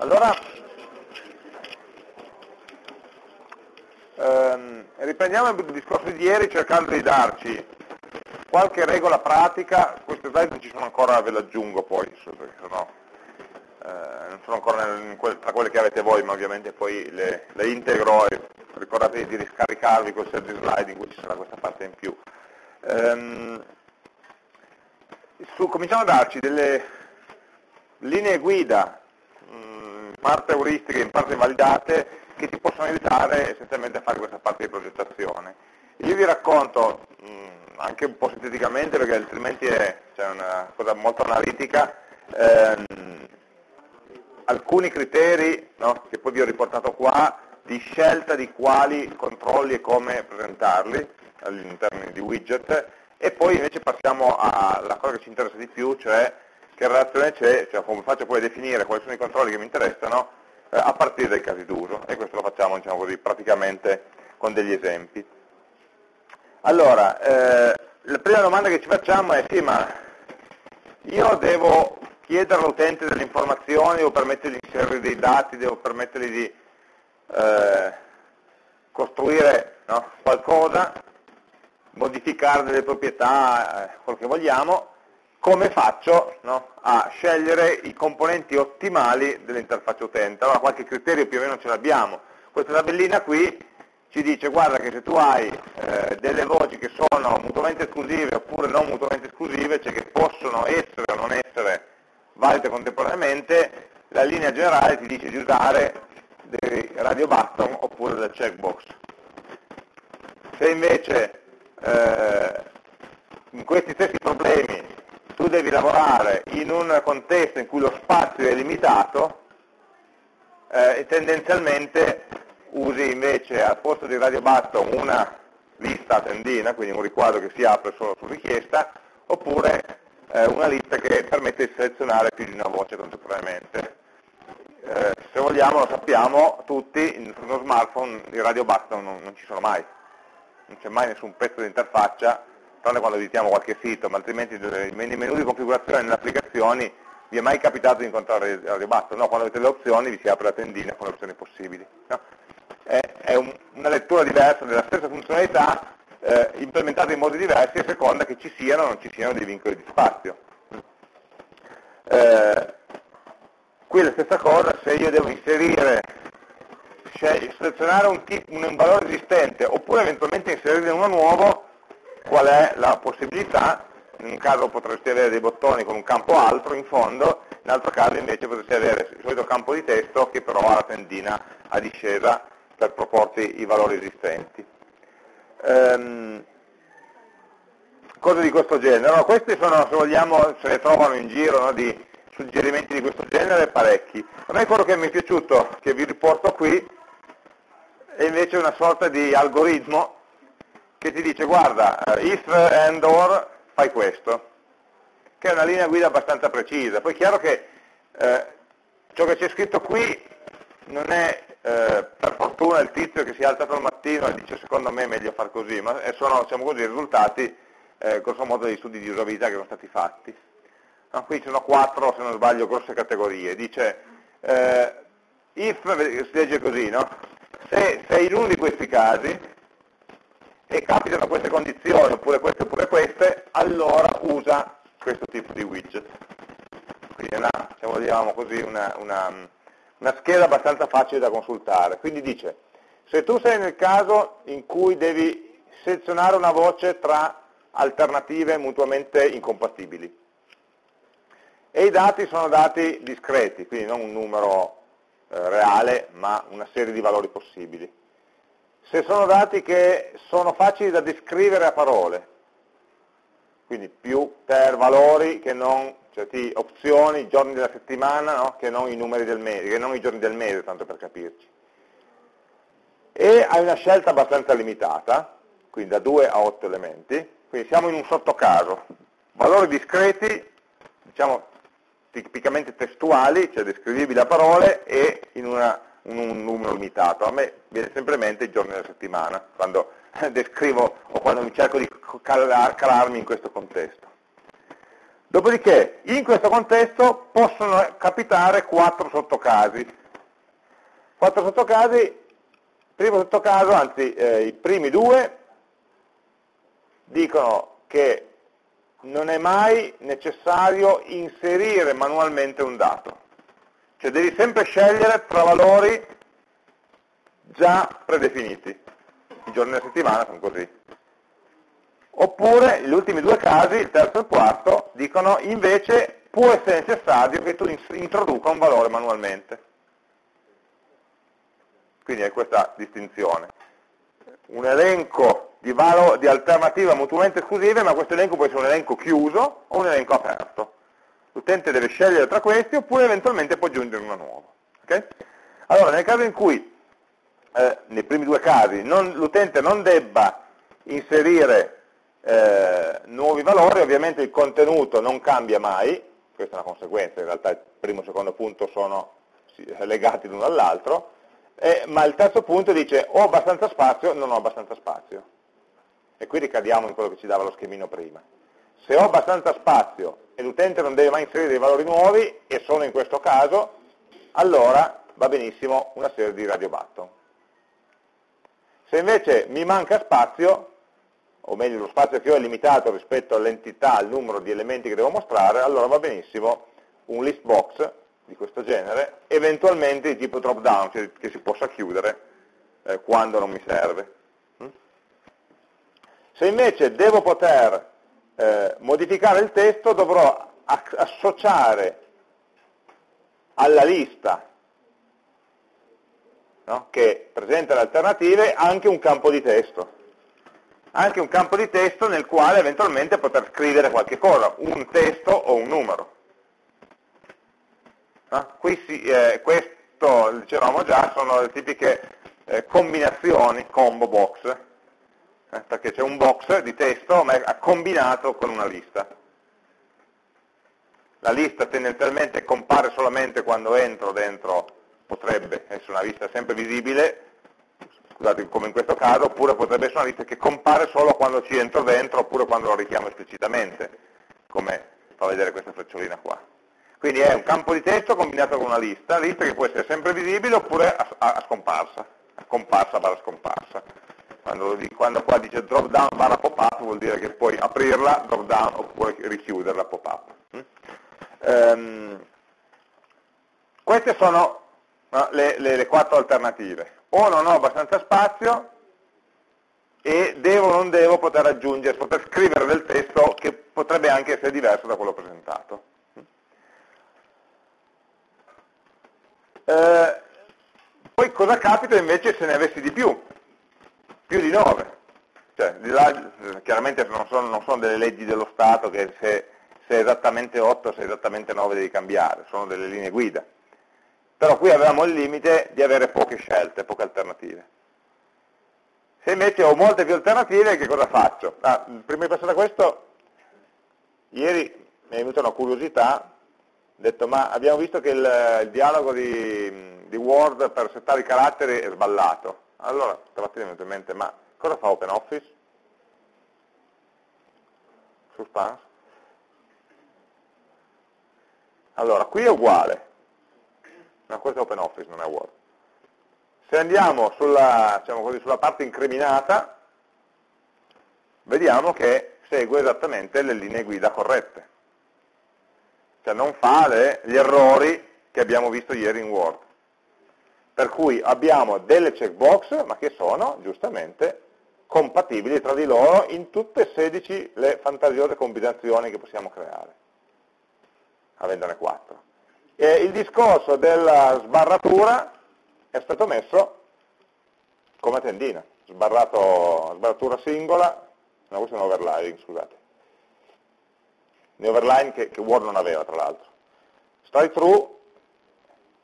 Allora, ehm, riprendiamo il discorso di ieri cercando di darci qualche regola pratica, queste slide ci sono ancora, ve le aggiungo poi, perché sono, eh, non sono ancora nel, tra quelle che avete voi, ma ovviamente poi le, le integro e ricordatevi di riscaricarvi quel set di slide in cui ci sarà questa parte in più. Ehm, su, cominciamo a darci delle linee guida parte euristiche, in parte validate, che ti possono aiutare essenzialmente a fare questa parte di progettazione. Io vi racconto, mh, anche un po' sinteticamente, perché altrimenti è cioè, una cosa molto analitica, ehm, alcuni criteri no, che poi vi ho riportato qua di scelta di quali controlli e come presentarli all'interno di widget e poi invece passiamo alla cosa che ci interessa di più, cioè che relazione c'è, cioè come faccio poi a definire quali sono i controlli che mi interessano eh, a partire dai casi d'uso e questo lo facciamo diciamo così, praticamente con degli esempi. Allora, eh, la prima domanda che ci facciamo è sì, ma io devo chiedere all'utente delle informazioni, devo permettergli di inserire dei dati, devo permettergli di eh, costruire no, qualcosa, modificare delle proprietà, eh, quello che vogliamo, come faccio no, a scegliere i componenti ottimali dell'interfaccia utente. Allora qualche criterio più o meno ce l'abbiamo. Questa tabellina qui ci dice guarda che se tu hai eh, delle voci che sono mutuamente esclusive oppure non mutuamente esclusive, cioè che possono essere o non essere valide contemporaneamente, la linea generale ti dice di usare dei radio button oppure del checkbox. Se invece eh, in questi stessi problemi tu devi lavorare in un contesto in cui lo spazio è limitato eh, e tendenzialmente usi invece al posto di radio button una lista a tendina, quindi un riquadro che si apre solo su richiesta, oppure eh, una lista che permette di selezionare più di una voce contemporaneamente. Eh, se vogliamo lo sappiamo tutti, in uno smartphone i radio button non, non ci sono mai, non c'è mai nessun pezzo di interfaccia tranne quando editiamo qualche sito, ma altrimenti nei menu di configurazione nelle applicazioni vi è mai capitato di incontrare il ribasso? No, quando avete le opzioni vi si apre la tendina con le opzioni possibili. No? È, è un, una lettura diversa della stessa funzionalità eh, implementata in modi diversi a seconda che ci siano o non ci siano dei vincoli di spazio. Eh, qui la stessa cosa, se io devo inserire, selezionare un, un valore esistente oppure eventualmente inserirne uno nuovo, qual è la possibilità, in un caso potresti avere dei bottoni con un campo altro in fondo, in altro caso invece potresti avere il solito campo di testo che però ha la tendina a discesa per proporti i valori esistenti. Ehm, cose di questo genere. No, questi sono, se vogliamo, se ne trovano in giro no, di suggerimenti di questo genere parecchi. A me quello che mi è piaciuto, che vi riporto qui, è invece una sorta di algoritmo che ti dice guarda, eh, if and or fai questo, che è una linea guida abbastanza precisa. Poi è chiaro che eh, ciò che c'è scritto qui non è eh, per fortuna il tizio che si è alzato al mattino e dice secondo me è meglio far così, ma sono diciamo così, i risultati eh, grosso modo degli studi di usabilità che sono stati fatti. No, qui ci sono quattro, se non sbaglio, grosse categorie. Dice eh, if, si legge così, no? se sei in uno di questi casi, e capitano queste condizioni, oppure queste oppure queste, allora usa questo tipo di widget. Quindi è una, se vogliamo così, una, una, una scheda abbastanza facile da consultare. Quindi dice, se tu sei nel caso in cui devi selezionare una voce tra alternative mutuamente incompatibili, e i dati sono dati discreti, quindi non un numero eh, reale, ma una serie di valori possibili se sono dati che sono facili da descrivere a parole, quindi più per valori che non, cioè opzioni, giorni della settimana, no? che non i numeri del mese, che non i giorni del mese, tanto per capirci. E hai una scelta abbastanza limitata, quindi da 2 a 8 elementi, quindi siamo in un sottocaso, valori discreti, diciamo tipicamente testuali, cioè descrivibili a parole, e in una un numero limitato. A me viene sempre in mente i giorni della settimana, quando descrivo o quando mi cerco di calarmi in questo contesto. Dopodiché, in questo contesto possono capitare quattro sottocasi. Quattro sottocasi, primo sottocaso, anzi eh, i primi due, dicono che non è mai necessario inserire manualmente un dato. Cioè devi sempre scegliere tra valori già predefiniti. I giorni della settimana sono così. Oppure gli ultimi due casi, il terzo e il quarto, dicono invece può essere necessario che tu introduca un valore manualmente. Quindi è questa distinzione. Un elenco di, di alternative mutuamente esclusive, ma questo elenco può essere un elenco chiuso o un elenco aperto. L'utente deve scegliere tra questi oppure eventualmente può aggiungere uno nuovo. Okay? Allora, nel caso in cui, eh, nei primi due casi, l'utente non debba inserire eh, nuovi valori, ovviamente il contenuto non cambia mai, questa è una conseguenza, in realtà il primo e il secondo punto sono legati l'uno all'altro, eh, ma il terzo punto dice ho abbastanza spazio, non ho abbastanza spazio. E qui ricadiamo in quello che ci dava lo schemino prima. Se ho abbastanza spazio e l'utente non deve mai inserire dei valori nuovi, e sono in questo caso, allora va benissimo una serie di radio button. Se invece mi manca spazio, o meglio lo spazio che ho è limitato rispetto all'entità, al numero di elementi che devo mostrare, allora va benissimo un list box di questo genere, eventualmente di tipo drop down, cioè che si possa chiudere eh, quando non mi serve. Mm? Se invece devo poter eh, modificare il testo, dovrò associare alla lista no, che presenta le alternative anche un campo di testo anche un campo di testo nel quale eventualmente poter scrivere qualche cosa, un testo o un numero. No? Qui si, eh, questo, dicevamo già, sono le tipiche eh, combinazioni, combo box, eh, perché c'è un box di testo ma è combinato con una lista. La lista tendenzialmente compare solamente quando entro dentro, potrebbe essere una lista sempre visibile, scusate, come in questo caso, oppure potrebbe essere una lista che compare solo quando ci entro dentro, oppure quando lo richiamo esplicitamente, come fa vedere questa frecciolina qua. Quindi è un campo di testo combinato con una lista, lista che può essere sempre visibile oppure a, a, a scomparsa, a comparsa barra scomparsa. Quando, quando, qua dice drop down barra pop up vuol dire che puoi aprirla, drop down, oppure richiuderla pop up. Mm? Um, queste sono no, le, le, le quattro alternative o non ho abbastanza spazio e devo o non devo poter aggiungere, poter scrivere del testo che potrebbe anche essere diverso da quello presentato. Eh, poi cosa capita invece se ne avessi di più? Più di 9. Cioè, là, chiaramente non sono, non sono, delle leggi dello Stato che se, se è esattamente 8 se è esattamente 9 devi cambiare, sono delle linee guida però qui avevamo il limite di avere poche scelte, poche alternative. Se invece ho molte più alternative, che cosa faccio? Ah, prima di passare a questo, ieri mi è venuta una curiosità, ho detto ma abbiamo visto che il, il dialogo di, di, Word per settare i caratteri è sballato. Allora, stamattina mi è mente, ma cosa fa OpenOffice? Suspense? Allora, qui è uguale, No, questo è OpenOffice, non è Word. Se andiamo sulla, diciamo così, sulla parte incriminata, vediamo che segue esattamente le linee guida corrette. Cioè non fa le, gli errori che abbiamo visto ieri in Word. Per cui abbiamo delle checkbox, ma che sono giustamente compatibili tra di loro in tutte e 16 le fantasiose combinazioni che possiamo creare, avendone 4. E il discorso della sbarratura è stato messo come tendina, sbarratura singola, no questo è un overline, scusate, un overline che, che Word non aveva tra l'altro. Strike through,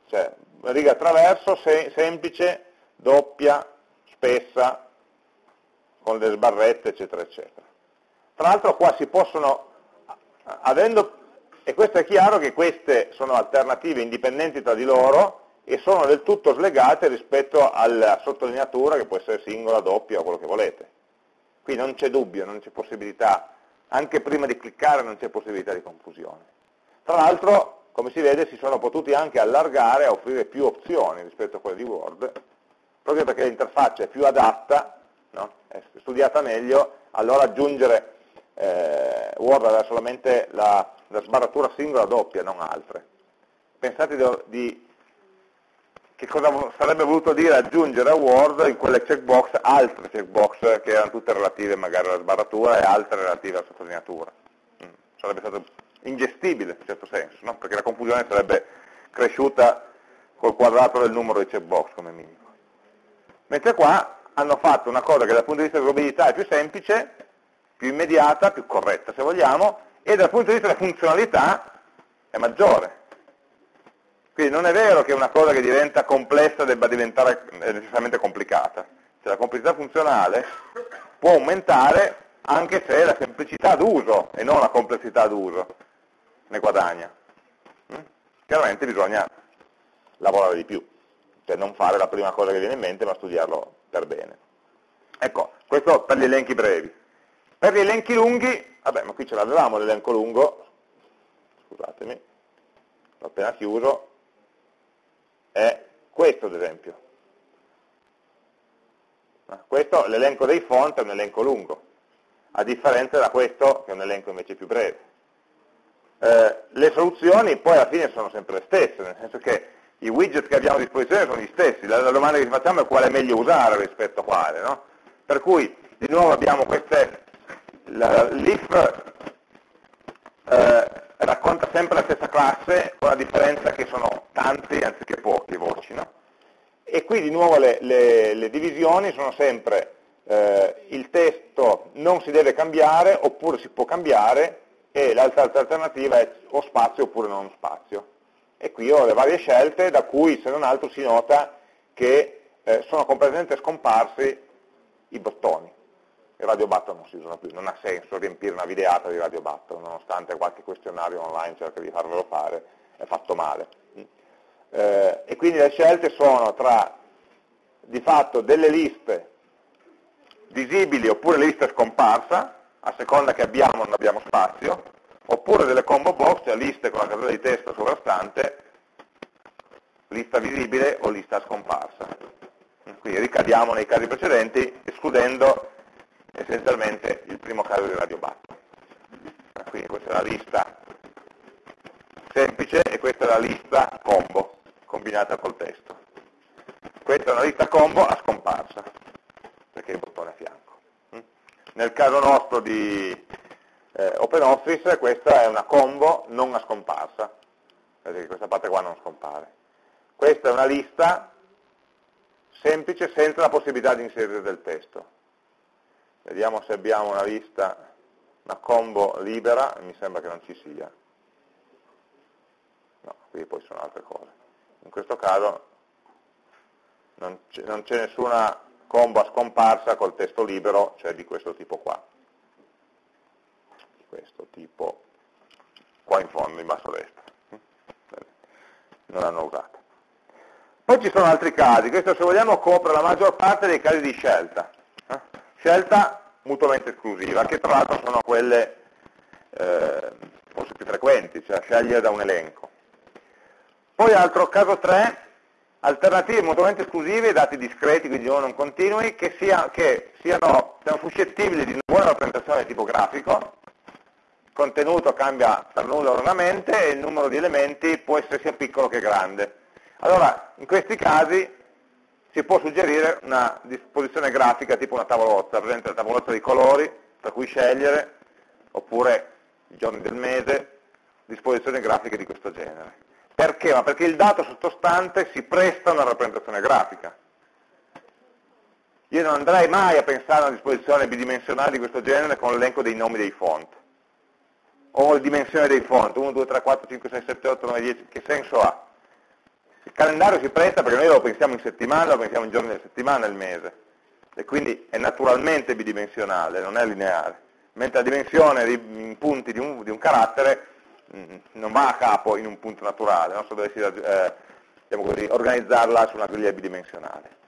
cioè riga attraverso, se, semplice, doppia, spessa, con le sbarrette, eccetera, eccetera. Tra l'altro qua si possono, avendo e questo è chiaro che queste sono alternative indipendenti tra di loro e sono del tutto slegate rispetto alla sottolineatura che può essere singola, doppia o quello che volete. Qui non c'è dubbio, non c'è possibilità anche prima di cliccare non c'è possibilità di confusione. Tra l'altro, come si vede, si sono potuti anche allargare a offrire più opzioni rispetto a quelle di Word, proprio perché l'interfaccia è più adatta, no? è studiata meglio, allora aggiungere eh, Word aveva solamente la, la, sbarratura singola doppia, non altre. Pensate di, di che cosa sarebbe voluto dire aggiungere a Word in quelle checkbox altre checkbox che erano tutte relative magari alla sbarratura e altre relative alla sottolineatura. Mm. Sarebbe stato ingestibile in un certo senso, no? perché la confusione sarebbe cresciuta col quadrato del numero di checkbox come minimo. Mentre qua hanno fatto una cosa che dal punto di vista dell'usabilità è più semplice, più immediata, più corretta se vogliamo, e dal punto di vista della funzionalità è maggiore. Quindi non è vero che una cosa che diventa complessa debba diventare necessariamente complicata. Cioè la complessità funzionale può aumentare anche se la semplicità d'uso e non la complessità d'uso ne guadagna. Mm? Chiaramente bisogna lavorare di più, cioè non fare la prima cosa che viene in mente ma studiarlo per bene. Ecco, questo per gli elenchi brevi. Per gli elenchi lunghi, vabbè, ma qui ce l'avevamo l'elenco lungo, scusatemi, l'ho appena chiuso, è questo ad esempio. Questo, l'elenco dei font, è un elenco lungo, a differenza da questo che è un elenco invece più breve. Eh, le soluzioni poi alla fine sono sempre le stesse, nel senso che i widget che abbiamo a disposizione sono gli stessi, la, la domanda che ci facciamo è quale è meglio usare rispetto a quale. No? Per cui di nuovo abbiamo queste, l'if eh, racconta sempre la stessa classe con la differenza che sono tanti anziché pochi voci. No? E qui di nuovo le, le, le divisioni sono sempre eh, il testo non si deve cambiare oppure si può cambiare e l'altra alternativa è o spazio oppure non spazio. E qui ho le varie scelte da cui se non altro si nota che eh, sono completamente scomparsi i bottoni i radio button non si usano più, non ha senso riempire una videata di radio button, nonostante qualche questionario online cerca di farvelo fare, è fatto male. Eh, e quindi le scelte sono tra di fatto delle liste visibili oppure liste scomparsa, a seconda che abbiamo o non abbiamo spazio, oppure delle combo box, cioè liste con la casella di testo sovrastante, lista visibile o lista scomparsa. Quindi ricadiamo nei casi precedenti, escludendo essenzialmente il primo caso di radio button. Quindi questa è la lista semplice e questa è la lista combo, combinata col testo. Questa è una lista combo a scomparsa, perché il bottone a fianco. Nel caso nostro di eh, OpenOffice questa è una combo non a scomparsa, vedete questa parte qua non scompare. Questa è una lista semplice senza la possibilità di inserire del testo. Vediamo se abbiamo una lista, una combo libera, mi sembra che non ci sia. No, qui poi sono altre cose. In questo caso non c'è nessuna combo a scomparsa col testo libero, cioè di questo tipo qua. Di questo tipo qua in fondo, in basso a destra. Non l'hanno usata. Poi ci sono altri casi, questo se vogliamo copre la maggior parte dei casi di scelta scelta mutuamente esclusiva, che tra l'altro sono quelle eh, forse più frequenti, cioè scegliere da un elenco. Poi altro caso 3, alternative mutuamente esclusive, dati discreti, quindi non continui, che, sia, che siano, siano, suscettibili di una buona rappresentazione tipografico, il contenuto cambia per nulla oralmente e il numero di elementi può essere sia piccolo che grande. Allora, in questi casi si può suggerire una disposizione grafica tipo una tavolozza, presente la tavolozza di colori, tra cui scegliere, oppure i giorni del mese, disposizioni grafiche di questo genere. Perché? Ma perché il dato sottostante si presta a una rappresentazione grafica. Io non andrei mai a pensare a una disposizione bidimensionale di questo genere con l'elenco dei nomi dei font, o le dimensioni dei font, 1, 2, 3, 4, 5, 6, 7, 8, 9, 10, che senso ha? Il calendario si presta perché noi lo pensiamo in settimana, lo pensiamo in giorni della settimana, il mese, e quindi è naturalmente bidimensionale, non è lineare, mentre la dimensione in punti di un, di un carattere non va a capo in un punto naturale, no? se dovessi eh, diciamo così, organizzarla su una griglia bidimensionale.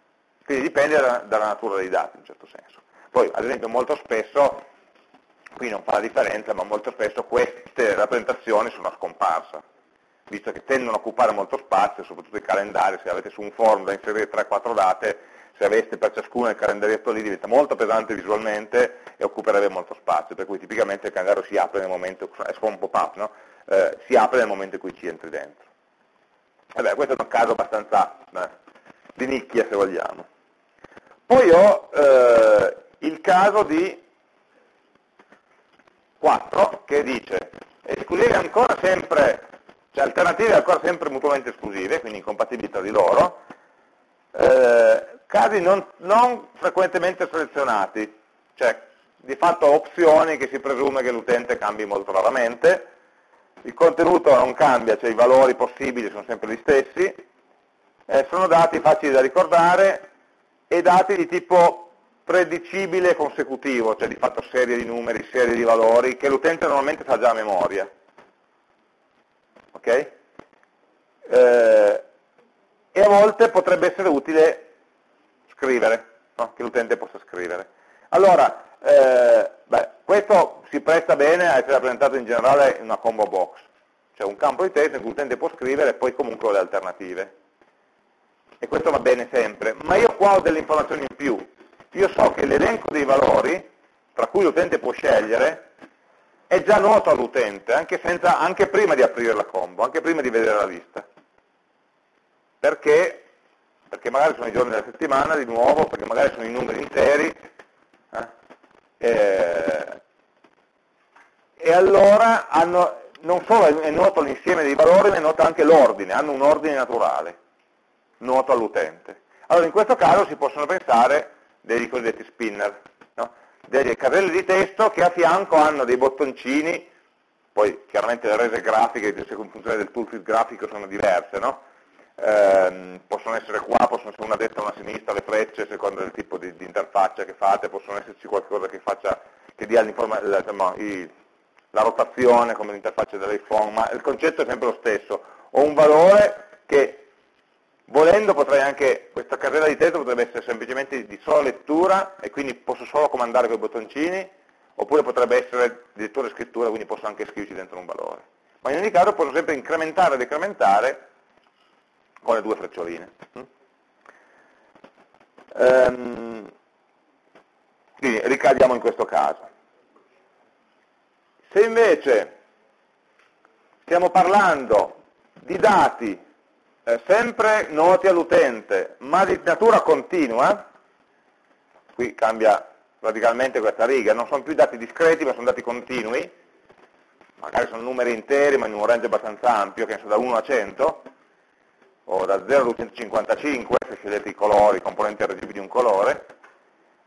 Quindi dipende da, dalla natura dei dati in un certo senso. Poi, ad esempio, molto spesso qui non fa la differenza, ma molto spesso queste rappresentazioni sono a scomparsa, visto che tendono a occupare molto spazio, soprattutto i calendari, se avete su un form da inserire 3-4 date, se aveste per ciascuno il calendarietto lì diventa molto pesante visualmente e occuperebbe molto spazio, per cui tipicamente il calendario si apre nel momento, è un pop-up, no? eh, si apre nel momento in cui ci entri dentro. E beh, questo è un caso abbastanza beh, di nicchia se vogliamo. Poi ho eh, il caso di 4 che dice esclusive ancora sempre, cioè alternative ancora sempre mutuamente esclusive, quindi incompatibili tra di loro, eh, casi non, non, frequentemente selezionati, cioè di fatto opzioni che si presume che l'utente cambi molto raramente, il contenuto non cambia, cioè i valori possibili sono sempre gli stessi, eh, sono dati facili da ricordare e dati di tipo predicibile consecutivo, cioè di fatto serie di numeri, serie di valori, che l'utente normalmente sa già a memoria. Ok? Eh, e a volte potrebbe essere utile scrivere, no? che l'utente possa scrivere. Allora, eh, beh, questo si presta bene a essere rappresentato in generale in una combo box, cioè un campo di testo in cui l'utente può scrivere e poi comunque ho le alternative. E questo va bene sempre, ma io qua ho delle informazioni in più. Io so che l'elenco dei valori, tra cui l'utente può scegliere, è già noto all'utente, anche, anche prima di aprire la combo, anche prima di vedere la lista. Perché perché magari sono i giorni della settimana di nuovo, perché magari sono i numeri interi, eh? e, e, allora hanno, non solo è noto l'insieme dei valori, ma è noto anche l'ordine, hanno un ordine naturale, noto all'utente. Allora in questo caso si possono pensare dei cosiddetti spinner, no? delle carrelle di testo che a fianco hanno dei bottoncini, poi chiaramente le rese grafiche in funzione del toolkit grafico sono diverse, no? Ehm, possono essere qua, possono essere una destra una sinistra, le frecce, secondo il tipo di, di interfaccia che fate, possono esserci qualcosa che, faccia, che dia la, i, la rotazione come l'interfaccia dell'iPhone, ma il concetto è sempre lo stesso. Ho un valore che volendo potrei anche, questa carriera di testo potrebbe essere semplicemente di sola lettura e quindi posso solo comandare con i bottoncini, oppure potrebbe essere di lettura e scrittura, quindi posso anche scriverci dentro un valore. Ma in ogni caso posso sempre incrementare e decrementare con le due freccioline. Ehm, quindi ricadiamo in questo caso. Se invece stiamo parlando di dati eh, sempre noti all'utente, ma di natura continua, qui cambia radicalmente questa riga, non sono più dati discreti ma sono dati continui, magari sono numeri interi ma in un range abbastanza ampio, che ne so, da 1 a 100, o da 0 a 255, se scegliete i colori, i componenti RGB di un colore,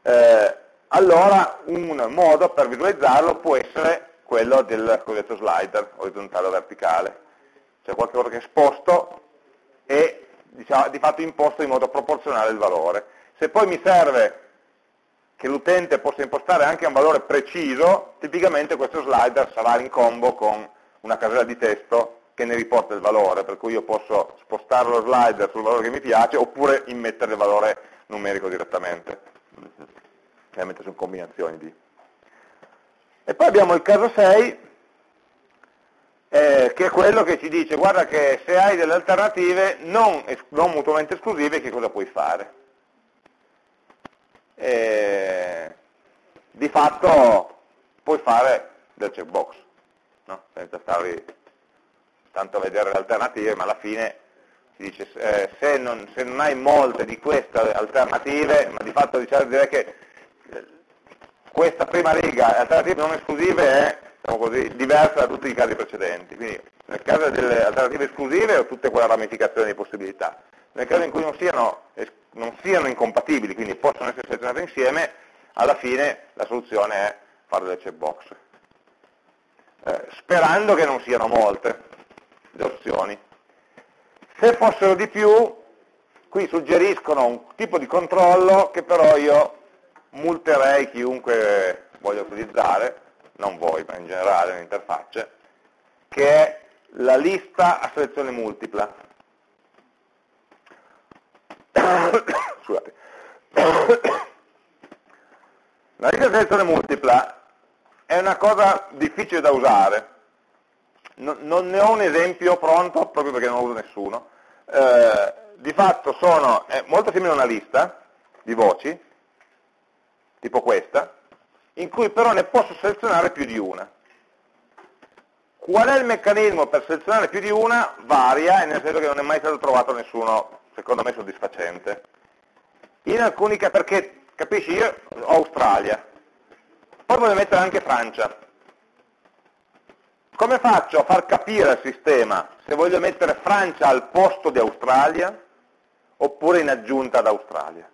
eh, allora un modo per visualizzarlo può essere quello del cosiddetto slider, orizzontale o verticale, cioè qualcosa che esposto e diciamo, di fatto imposto in modo proporzionale il valore. Se poi mi serve che l'utente possa impostare anche un valore preciso, tipicamente questo slider sarà in combo con una casella di testo che ne riporta il valore, per cui io posso spostare lo slider sul valore che mi piace oppure immettere il valore numerico direttamente. Chiaramente sono combinazioni di. E poi abbiamo il caso 6, eh, che è quello che ci dice, guarda che se hai delle alternative non, non mutuamente esclusive, che cosa puoi fare? E, di fatto puoi fare del checkbox, no? senza stare tanto a vedere le alternative, ma alla fine si dice eh, se, non, se, non, hai molte di queste alternative, ma di fatto diciamo, direi che eh, questa prima riga, alternative non esclusive, è diciamo così, diversa da tutti i casi precedenti. Quindi nel caso delle alternative esclusive ho tutte quelle ramificazioni di possibilità. Nel caso in cui non siano, non siano incompatibili, quindi possono essere selezionate insieme, alla fine la soluzione è fare delle checkbox. Eh, sperando che non siano molte, le opzioni. Se fossero di più, qui suggeriscono un tipo di controllo che però io multerei chiunque voglia utilizzare, non voi, ma in generale le interfacce, che è la lista a selezione multipla. Scusate. La lista a selezione multipla è una cosa difficile da usare, non, ne ho un esempio pronto proprio perché non lo uso nessuno, eh, di fatto sono, è molto simile a una lista di voci, tipo questa, in cui però ne posso selezionare più di una. Qual è il meccanismo per selezionare più di una? Varia, nel senso che non è mai stato trovato nessuno, secondo me, soddisfacente. In alcuni casi, perché, capisci, io ho Australia, poi voglio mettere anche Francia. Come faccio a far capire al sistema se voglio mettere Francia al posto di Australia oppure in aggiunta ad Australia?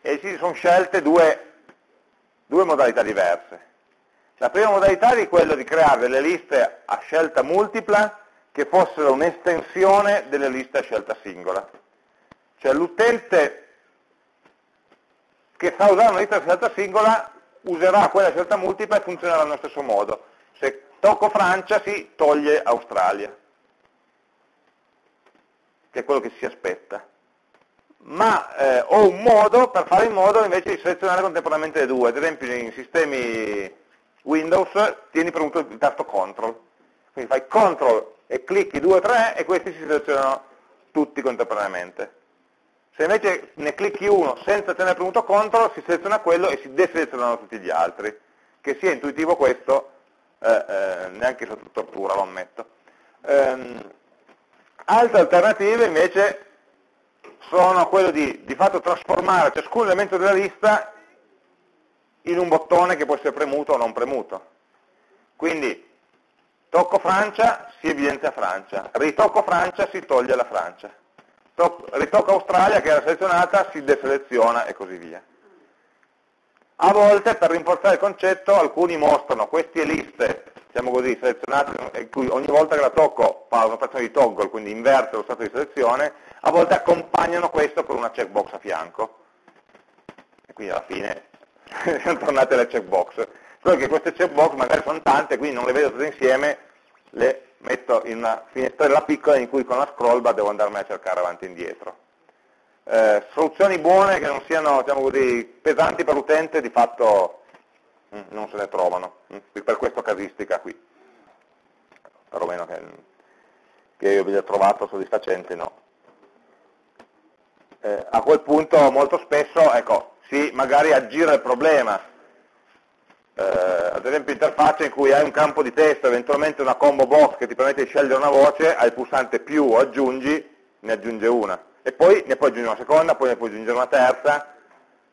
E si sono scelte due, due modalità diverse. La prima modalità è quella di creare delle liste a scelta multipla che fossero un'estensione delle liste a scelta singola. Cioè l'utente che sa usare una lista a scelta singola userà quella scelta multipla e funzionerà allo stesso modo. Se tocco Francia si toglie Australia, che è quello che si aspetta. Ma eh, ho un modo per fare in modo invece di selezionare contemporaneamente le due, ad esempio in sistemi Windows tieni premuto il tasto CTRL, quindi fai CTRL e clicchi 2 o 3 e questi si selezionano tutti contemporaneamente. Se invece ne clicchi uno senza tenere premuto CTRL, si seleziona quello e si deselezionano tutti gli altri. Che sia intuitivo questo, eh, eh, neanche sotto tortura, lo ammetto. Ehm, altre alternative invece sono quello di, di fatto trasformare ciascun elemento della lista in un bottone che può essere premuto o non premuto. Quindi tocco Francia, si evidenzia Francia, ritocco Francia, si toglie la Francia ritocca Australia che era selezionata, si deseleziona e così via. A volte, per rinforzare il concetto, alcuni mostrano queste liste, diciamo così, selezionate, in cui ogni volta che la tocco fa un'operazione di toggle, quindi inverte lo stato di selezione, a volte accompagnano questo con una checkbox a fianco. E quindi alla fine sono tornate le checkbox. Solo che queste checkbox magari sono tante, quindi non le vedo tutte insieme, le metto in una finestrella piccola in cui con la scroll bar devo andarmi a cercare avanti e indietro. Eh, soluzioni buone che non siano diciamo così, pesanti per l'utente di fatto mh, mm, non se ne trovano, mh, mm, per questa casistica qui, perlomeno che, che io abbia trovato soddisfacente no. Eh, a quel punto molto spesso, ecco, si magari aggira il problema eh, ad esempio interfaccia in cui hai un campo di testo, eventualmente una combo box che ti permette di scegliere una voce, hai il pulsante più o aggiungi, ne aggiunge una. E poi ne puoi aggiungere una seconda, poi ne puoi aggiungere una terza,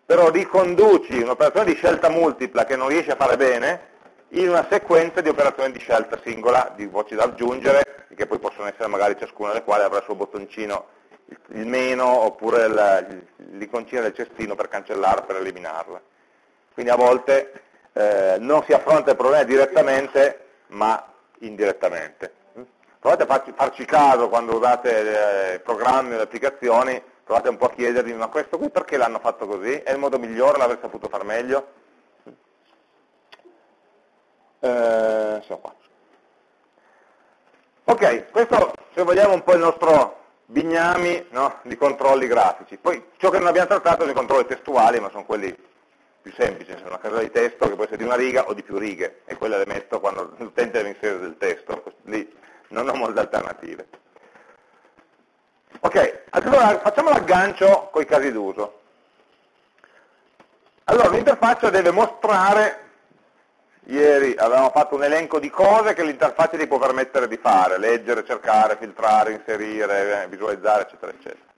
però riconduci un'operazione di scelta multipla che non riesci a fare bene in una sequenza di operazioni di scelta singola, di voci da aggiungere, che poi possono essere magari ciascuna delle quali avrà il suo bottoncino, il meno oppure l'iconcina del cestino per cancellarla, per eliminarla. Quindi a volte eh, non si affronta il problema direttamente, ma indirettamente. Provate a farci, farci caso quando usate eh, programmi o applicazioni, provate un po' a chiedervi, ma questo qui perché l'hanno fatto così? È il modo migliore, l'avrei saputo far meglio? Eh. Ok, questo se vogliamo un po' il nostro bignami no, di controlli grafici. Poi ciò che non abbiamo trattato sono i controlli testuali, ma sono quelli più semplice, una casella di testo che può essere di una riga o di più righe, e quella le metto quando l'utente deve inserire del testo, lì non ho molte alternative. Ok, allora facciamo l'aggancio con i casi d'uso. Allora, l'interfaccia deve mostrare, ieri avevamo fatto un elenco di cose che l'interfaccia ti può permettere di fare, leggere, cercare, filtrare, inserire, visualizzare, eccetera, eccetera.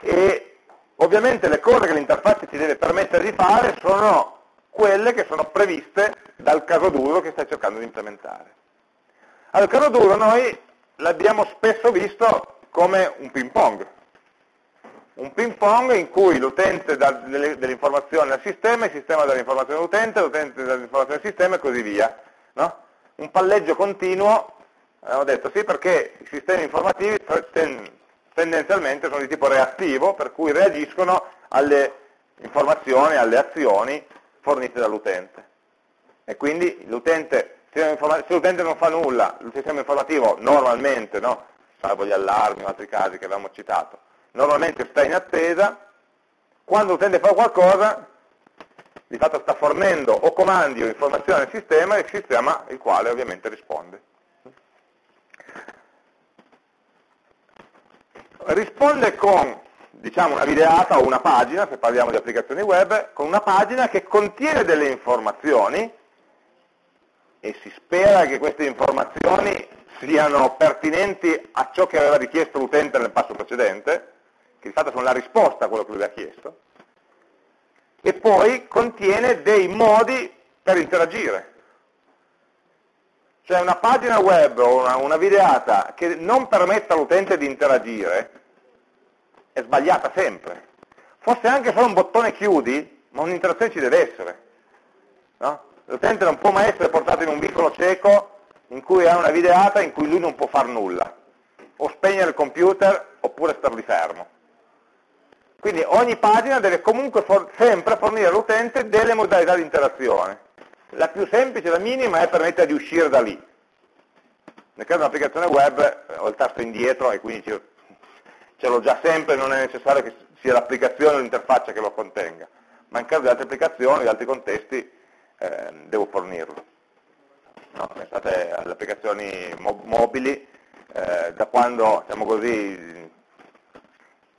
E Ovviamente le cose che l'interfaccia ti deve permettere di fare sono quelle che sono previste dal caso d'uso che stai cercando di implementare. Allora, il caso d'uso noi l'abbiamo spesso visto come un ping pong, un ping pong in cui l'utente dà delle, delle, informazioni al sistema, il sistema dà delle informazioni all'utente, l'utente dà delle informazioni al sistema e così via. No? Un palleggio continuo, abbiamo detto sì perché i sistemi informativi tendenzialmente sono di tipo reattivo, per cui reagiscono alle informazioni, alle azioni fornite dall'utente. E quindi se l'utente non fa nulla, il sistema informativo normalmente, no? salvo gli allarmi o altri casi che avevamo citato, normalmente sta in attesa, quando l'utente fa qualcosa, di fatto sta fornendo o comandi o informazioni al sistema, il sistema il quale ovviamente risponde. Risponde con diciamo, una videata o una pagina, se parliamo di applicazioni web, con una pagina che contiene delle informazioni e si spera che queste informazioni siano pertinenti a ciò che aveva richiesto l'utente nel passo precedente, che di fatto sono la risposta a quello che lui ha chiesto, e poi contiene dei modi per interagire. Cioè una pagina web o una, una videata che non permetta all'utente di interagire è sbagliata sempre. Fosse anche solo un bottone chiudi, ma un'interazione ci deve essere. No? L'utente non può mai essere portato in un vicolo cieco in cui ha una videata in cui lui non può fare nulla. O spegnere il computer oppure starli fermo. Quindi ogni pagina deve comunque for sempre fornire all'utente delle modalità di interazione. La più semplice, la minima, è permettere di uscire da lì. Nel caso di un'applicazione web ho il tasto indietro e quindi ce l'ho già sempre, non è necessario che sia l'applicazione o l'interfaccia che lo contenga. Ma in caso di altre applicazioni, di altri contesti, eh, devo fornirlo. No, pensate alle applicazioni mo mobili, eh, da quando, diciamo così,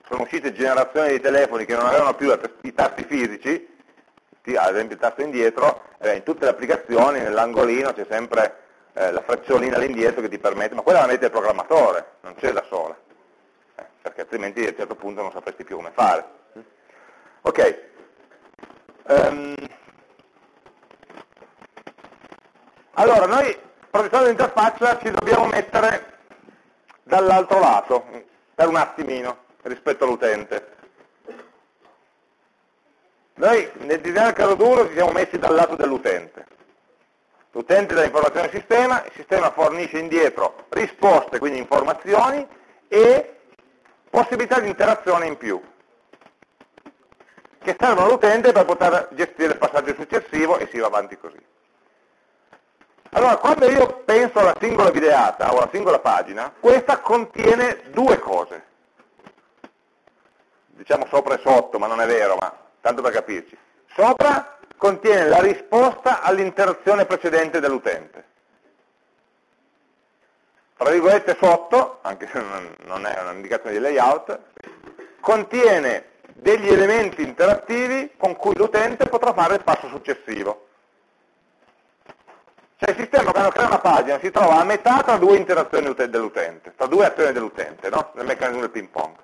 sono uscite generazioni di telefoni che non avevano più i tasti fisici, ad esempio il tasto indietro, eh, in tutte le applicazioni nell'angolino c'è sempre eh, la freccolina all'indietro che ti permette, ma quella la mette il programmatore, non c'è da sola, eh, perché altrimenti a un certo punto non sapresti più come fare. Ok, um, allora noi progettando l'interfaccia ci dobbiamo mettere dall'altro lato, per un attimino rispetto all'utente. Noi nel disegno del caso duro ci siamo messi dal lato dell'utente. L'utente dà informazioni al sistema, il sistema fornisce indietro risposte, quindi informazioni, e possibilità di interazione in più, che servono all'utente per poter gestire il passaggio successivo e si va avanti così. Allora, quando io penso alla singola videata o alla singola pagina, questa contiene due cose diciamo sopra e sotto, ma non è vero, ma tanto per capirci. Sopra contiene la risposta all'interazione precedente dell'utente. Tra virgolette sotto, anche se non è un'indicazione di layout, contiene degli elementi interattivi con cui l'utente potrà fare il passo successivo. Cioè il sistema quando crea una pagina si trova a metà tra due interazioni dell'utente, tra due azioni dell'utente, no? nel meccanismo del ping pong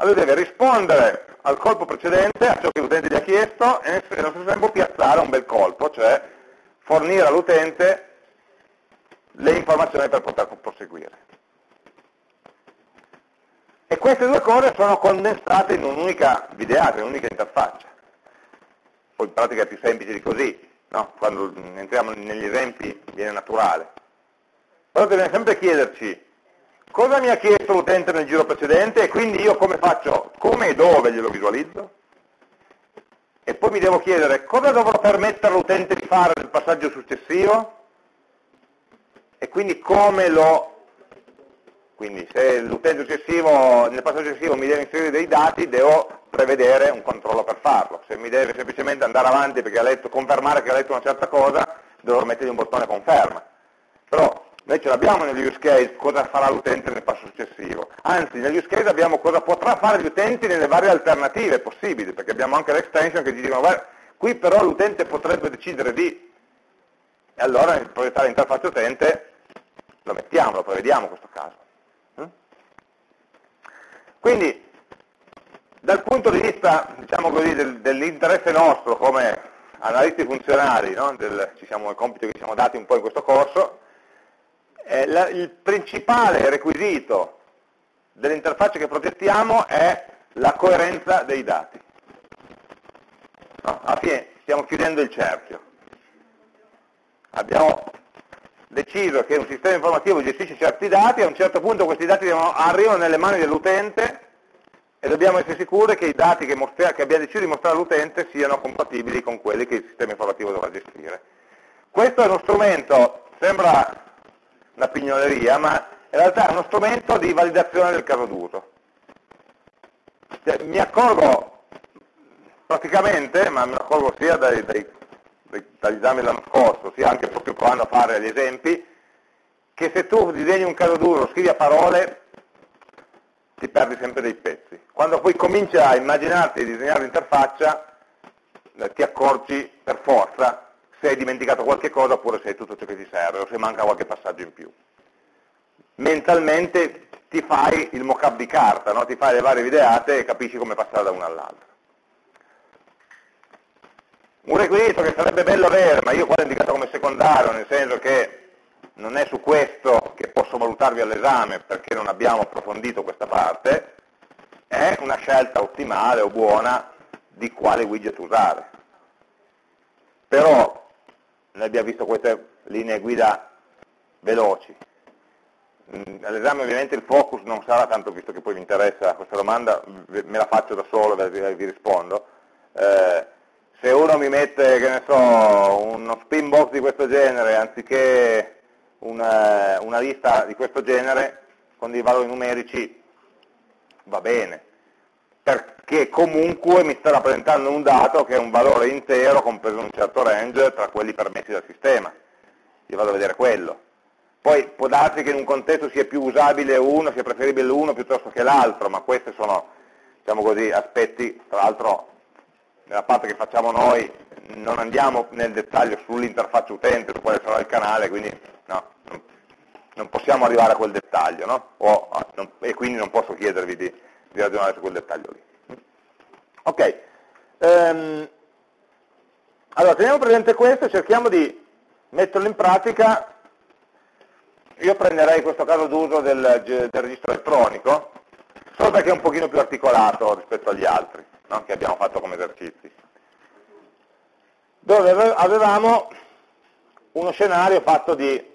allora deve rispondere al colpo precedente, a ciò che l'utente gli ha chiesto, e nello stesso tempo piazzare un bel colpo, cioè fornire all'utente le informazioni per poter proseguire. E queste due cose sono condensate in un'unica videata, in un'unica interfaccia. Poi in pratica è più semplice di così, no? quando entriamo negli esempi viene naturale. Però dobbiamo sempre chiederci cosa mi ha chiesto l'utente nel giro precedente e quindi io come faccio, come e dove glielo visualizzo? E poi mi devo chiedere cosa dovrò permettere all'utente di fare nel passaggio successivo? E quindi come lo... Quindi se l'utente successivo, nel passaggio successivo mi deve inserire dei dati, devo prevedere un controllo per farlo. Se mi deve semplicemente andare avanti perché ha letto, confermare che ha letto una certa cosa, devo mettergli un bottone conferma. Però noi ce l'abbiamo negli use case cosa farà l'utente nel passo successivo. Anzi, negli use case abbiamo cosa potrà fare l'utente nelle varie alternative possibili, perché abbiamo anche l'extension che ci dicono, guarda, qui però l'utente potrebbe decidere di, e allora nel progettare l'interfaccia utente lo mettiamo, lo prevediamo questo caso. Mm? Quindi, dal punto di vista, diciamo così, del, dell'interesse nostro come analisti funzionali, no? del, ci siamo, il compito che ci siamo dati un po' in questo corso, eh, la, il principale requisito dell'interfaccia che progettiamo è la coerenza dei dati. No, alla fine stiamo chiudendo il cerchio. Abbiamo deciso che un sistema informativo gestisce certi dati, a un certo punto questi dati arrivano nelle mani dell'utente e dobbiamo essere sicuri che i dati che, che abbiamo deciso di mostrare all'utente siano compatibili con quelli che il sistema informativo dovrà gestire. Questo è uno strumento, sembra una pignoleria, ma in realtà è uno strumento di validazione del caso d'uso. Cioè, mi accorgo praticamente, ma lo accorgo sia dai, dai, dagli esami dell'anno scorso, sia anche proprio provando a fare gli esempi, che se tu disegni un caso duro, scrivi a parole, ti perdi sempre dei pezzi. Quando poi cominci a immaginarti di disegnare l'interfaccia, eh, ti accorgi per forza se hai dimenticato qualche cosa oppure se hai tutto ciò che ti serve o se manca qualche passaggio in più. Mentalmente ti fai il mock-up di carta, no? ti fai le varie videate e capisci come passare da una all'altra. Un requisito che sarebbe bello avere, ma io qua l'ho indicato come secondario, nel senso che non è su questo che posso valutarvi all'esame perché non abbiamo approfondito questa parte, è una scelta ottimale o buona di quale widget usare. Però noi abbiamo visto queste linee guida veloci. Mm, all'esame ovviamente il focus non sarà tanto, visto che poi mi interessa questa domanda, me la faccio da solo e vi rispondo. Eh, se uno mi mette, che ne so, uno spin box di questo genere, anziché una, una lista di questo genere, con dei valori numerici, va bene, perché comunque mi sta rappresentando un dato che è un valore intero compreso in un certo range tra quelli permessi dal sistema. Io vado a vedere quello. Poi può darsi che in un contesto sia più usabile uno, sia preferibile uno piuttosto che l'altro, ma questi sono diciamo così, aspetti, tra l'altro nella parte che facciamo noi non andiamo nel dettaglio sull'interfaccia utente, su quale sarà il canale, quindi no, non possiamo arrivare a quel dettaglio, no? o, non, e quindi non posso chiedervi di, di ragionare su quel dettaglio lì. Ok, um, allora teniamo presente questo e cerchiamo di metterlo in pratica. Io prenderei questo caso d'uso del, del, registro elettronico, solo perché è un pochino più articolato rispetto agli altri no? che abbiamo fatto come esercizi. Dove avevamo uno scenario fatto di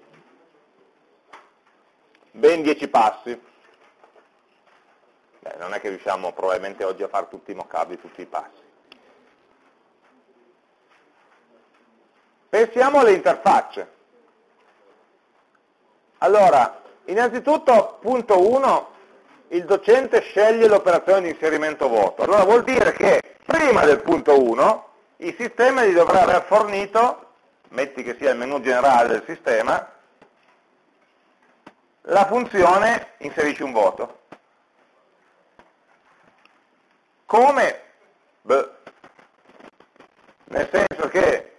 ben 10 passi. Beh, non è che riusciamo probabilmente oggi a fare tutti i mock-up tutti i passi. Pensiamo alle interfacce. Allora, innanzitutto, punto 1, il docente sceglie l'operazione di inserimento voto. Allora vuol dire che prima del punto 1 il sistema gli dovrà aver fornito, metti che sia il menu generale del sistema, la funzione inserisci un voto. Come? Beh, nel senso che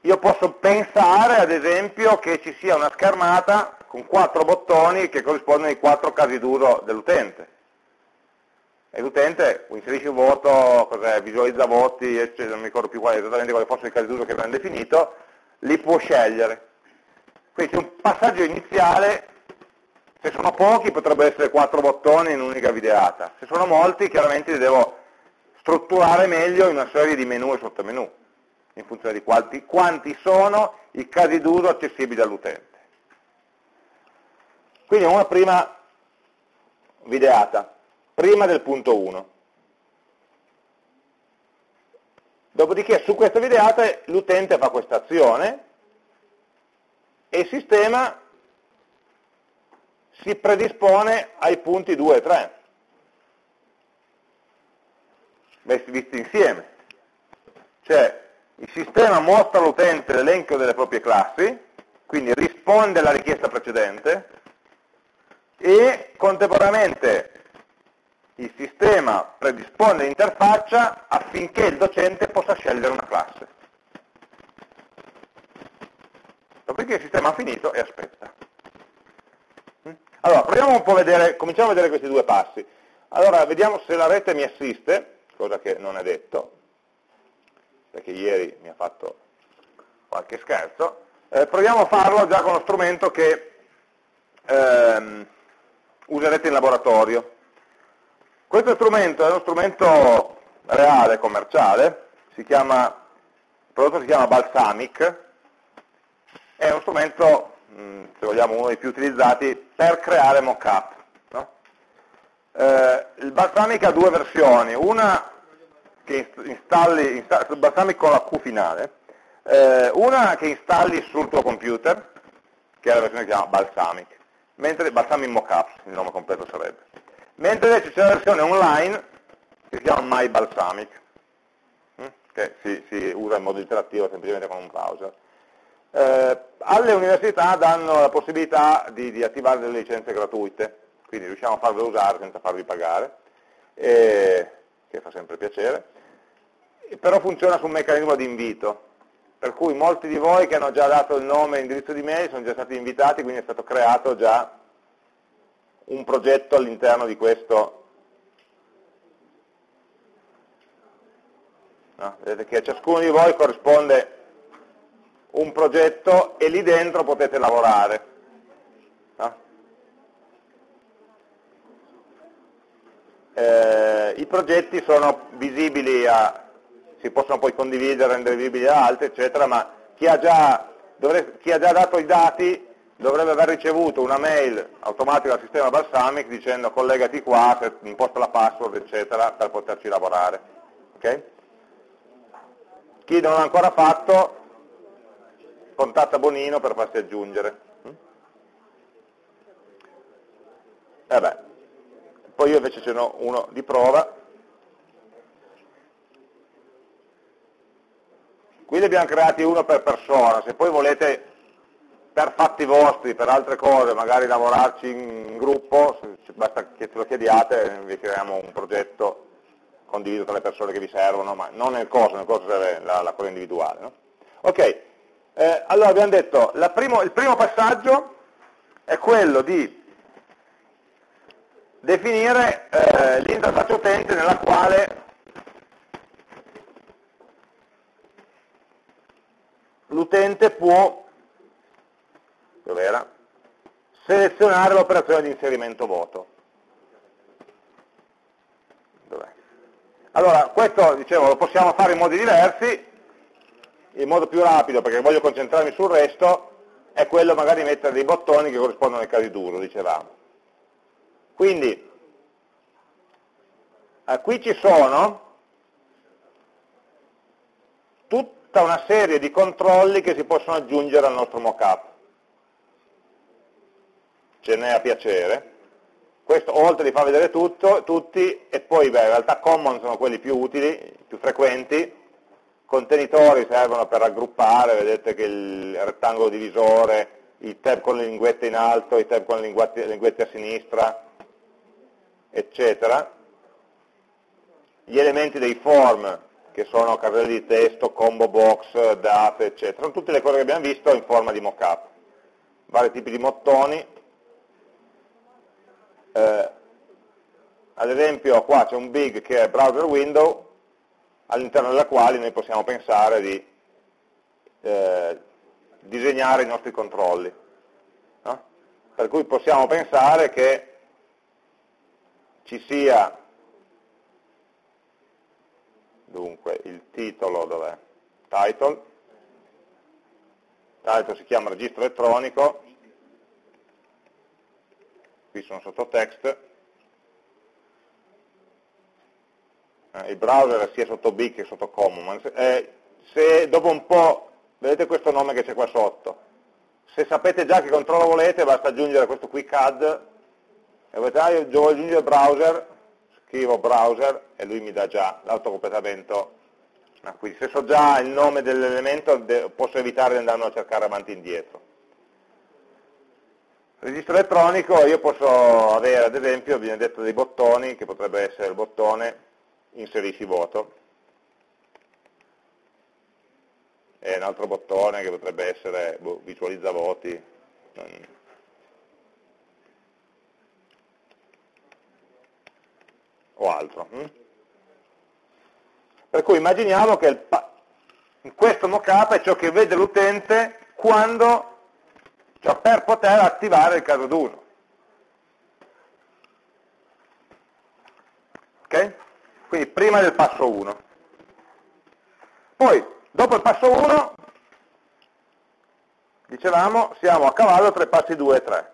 io posso pensare, ad esempio, che ci sia una schermata con quattro bottoni che corrispondono ai quattro casi d'uso dell'utente. E l'utente inserisce un voto, visualizza voti, eccetera, non mi ricordo più quali, esattamente quali fossero i casi d'uso che abbiamo definito, li può scegliere. Quindi c'è un passaggio iniziale, se sono pochi potrebbero essere quattro bottoni in un'unica videata, se sono molti chiaramente li devo strutturare meglio in una serie di menu e sottomenu in funzione di quanti, quanti sono i casi d'uso accessibili all'utente. Quindi una prima videata, prima del punto 1. Dopodiché su questa videata l'utente fa questa azione e il sistema si predispone ai punti 2 e 3, visti insieme. Cioè il sistema mostra all'utente l'elenco delle proprie classi, quindi risponde alla richiesta precedente, e contemporaneamente il sistema predispone l'interfaccia affinché il docente possa scegliere una classe. Dopodiché il sistema ha finito e aspetta. Allora, proviamo un po' a vedere, cominciamo a vedere questi due passi. Allora, vediamo se la rete mi assiste, cosa che non è detto perché ieri mi ha fatto qualche scherzo, eh, proviamo a farlo già con lo strumento che ehm, userete in laboratorio. Questo strumento è uno strumento reale, commerciale, si chiama, il prodotto si chiama Balsamic, è uno strumento, se vogliamo, uno dei più utilizzati per creare mock-up. No? Eh, il Balsamic ha due versioni, una che installi, installi Balsamic con la Q finale, eh, una che installi sul tuo computer, che è la versione che si chiama Balsamic, mentre Balsamic Mockups, il nome completo sarebbe. Mentre invece c'è la versione online, che si chiama MyBalsamic, hm? che si, si, usa in modo interattivo semplicemente con un browser. Eh, alle università danno la possibilità di, di, attivare delle licenze gratuite, quindi riusciamo a farle usare senza farvi pagare, eh, che fa sempre piacere, però funziona su un meccanismo di invito, per cui molti di voi che hanno già dato il nome e l'indirizzo di mail sono già stati invitati, quindi è stato creato già un progetto all'interno di questo. No? Vedete che a ciascuno di voi corrisponde un progetto e lì dentro potete lavorare. No? Eh, I progetti sono visibili a, si possono poi condividere, rendere visibili a altri, eccetera, ma chi ha già, dovrebbe, chi ha già dato i dati dovrebbe aver ricevuto una mail automatica dal sistema Balsamic dicendo collegati qua, imposta la password, eccetera, per poterci lavorare. Okay? Chi non l'ha ancora fatto, contatta Bonino per farsi aggiungere. E beh, poi io invece ce n'ho uno di prova, Qui ne abbiamo creati uno per persona, se poi volete per fatti vostri, per altre cose, magari lavorarci in gruppo, basta che ce lo chiediate, vi creiamo un progetto condiviso tra le persone che vi servono, ma non nel corso, nel corso serve la, la cosa individuale. No? Ok, eh, allora abbiamo detto, primo, il primo passaggio è quello di definire eh, l'interfaccia utente nella quale l'utente può selezionare l'operazione di inserimento voto. Allora, questo dicevo, lo possiamo fare in modi diversi, il modo più rapido, perché voglio concentrarmi sul resto, è quello magari mettere dei bottoni che corrispondono ai casi duro, dicevamo. Quindi, eh, qui ci sono tutta una serie di controlli che si possono aggiungere al nostro mockup. Ce n'è a piacere. Questo oltre di far vedere tutto, tutti, e poi beh, in realtà common sono quelli più utili, più frequenti, contenitori servono per raggruppare, vedete che il rettangolo divisore, i tab con le linguette in alto, i tab con le linguette, a sinistra, eccetera. Gli elementi dei form che sono caselli di testo, combo box, date, eccetera. Sono tutte le cose che abbiamo visto in forma di mockup. Vari tipi di mottoni. Eh, ad esempio qua c'è un big che è browser window, all'interno della quale noi possiamo pensare di eh, disegnare i nostri controlli. No? Per cui possiamo pensare che ci sia dunque il titolo dov'è? Title, title si chiama registro elettronico, qui sono sotto eh, il browser sia sotto B che sotto Common, eh, se dopo un po', vedete questo nome che c'è qua sotto, se sapete già che controllo volete basta aggiungere questo quick add e volete, ah, io voglio aggiungere browser, scrivo browser e lui mi dà già l'autocompletamento. Ah, quindi se so già il nome dell'elemento posso evitare di andarlo a cercare avanti e indietro. Registro elettronico io posso avere ad esempio, viene detto dei bottoni, che potrebbe essere il bottone inserisci voto, e un altro bottone che potrebbe essere boh, visualizza voti, o altro. Hm? Per cui immaginiamo che questo mockup è ciò che vede l'utente quando, cioè per poter attivare il caso d'uso. Ok? Quindi prima del passo 1. Poi, dopo il passo 1, dicevamo, siamo a cavallo tra i passi 2 e 3.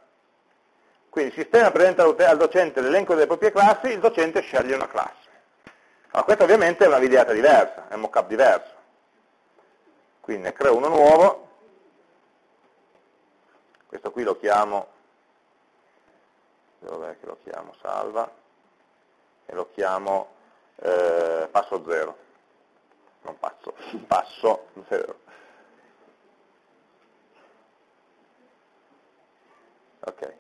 Quindi il sistema presenta al docente l'elenco delle proprie classi, il docente sceglie una classe. Allora, questa ovviamente è una videata diversa, è un mockup diverso. Quindi ne creo uno nuovo, questo qui lo chiamo, dov'è che lo chiamo? Salva, e lo chiamo eh, passo 0, non passo, passo 0. Ok.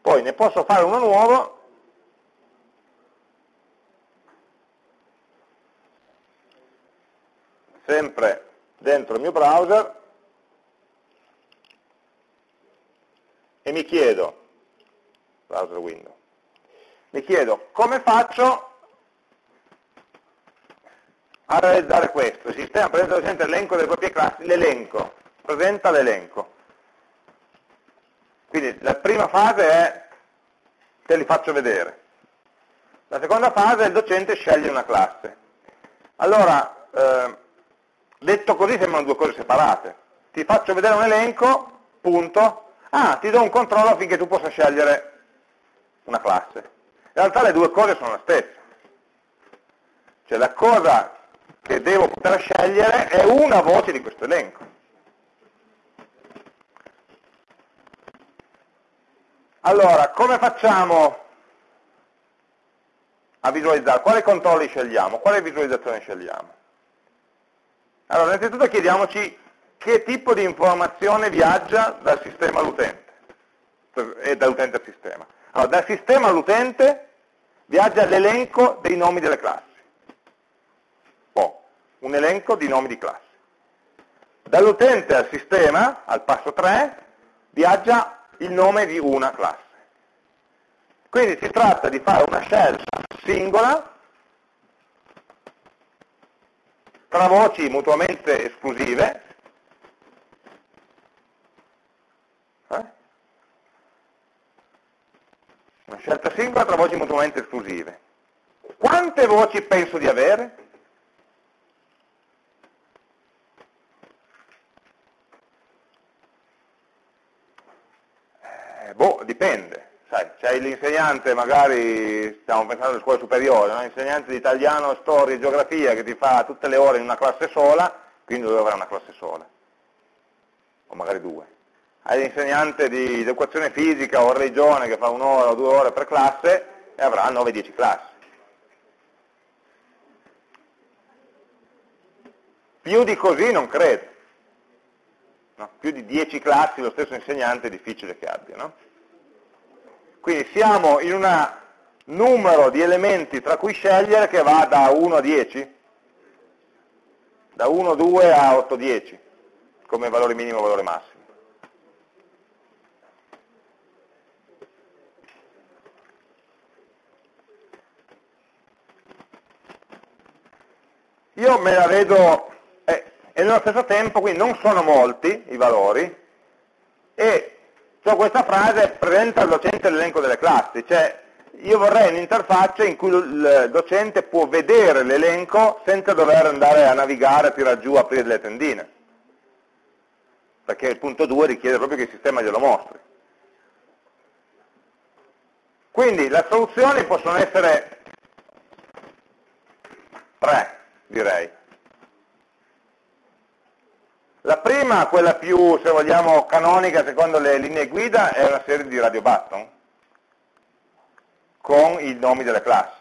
Poi ne posso fare uno nuovo sempre dentro il mio browser e mi chiedo, browser window, mi chiedo come faccio a realizzare questo. Il sistema presenta presente l'elenco delle proprie classi, l'elenco, presenta l'elenco. Quindi la prima fase è te li faccio vedere. La seconda fase è il docente sceglie una classe. Allora, eh, detto così sembrano due cose separate. Ti faccio vedere un elenco, punto, ah, ti do un controllo affinché tu possa scegliere una classe. In realtà le due cose sono la stessa. Cioè la cosa che devo poter scegliere è una voce di questo elenco. Allora, come facciamo a visualizzare? Quali controlli scegliamo? Quale visualizzazione scegliamo? Allora, innanzitutto chiediamoci che tipo di informazione viaggia dal sistema all'utente e dall'utente al sistema. Allora, dal sistema all'utente viaggia l'elenco dei nomi delle classi un elenco di nomi di classe. Dall'utente al sistema, al passo 3, viaggia il nome di una classe. Quindi si tratta di fare una scelta singola tra voci mutuamente esclusive eh? Una scelta singola tra voci mutuamente esclusive. Quante voci penso di avere? boh, dipende. c'è l'insegnante, magari stiamo pensando alle scuole superiori, no? l'insegnante di italiano, storia e geografia che ti fa tutte le ore in una classe sola, quindi dove avrà una classe sola, o magari due. Hai l'insegnante di educazione fisica o religione che fa un'ora o due ore per classe e avrà 9-10 classi. Più di così non credo. No? Più di 10 classi lo stesso insegnante è difficile che abbia. No? Quindi siamo in un numero di elementi tra cui scegliere che va da 1 a 10, da 1, 2 a 8, 10, come valore minimo e valore massimo. Io me la vedo e nello stesso tempo quindi non sono molti i valori e cioè questa frase presenta al docente l'elenco delle classi, cioè io vorrei un'interfaccia in cui il docente può vedere l'elenco senza dover andare a navigare, tirare giù, aprire delle tendine, perché il punto 2 richiede proprio che il sistema glielo mostri. Quindi le soluzioni possono essere tre, direi. La prima, quella più, se vogliamo, canonica secondo le linee guida, è una serie di radio button con i nomi delle classi.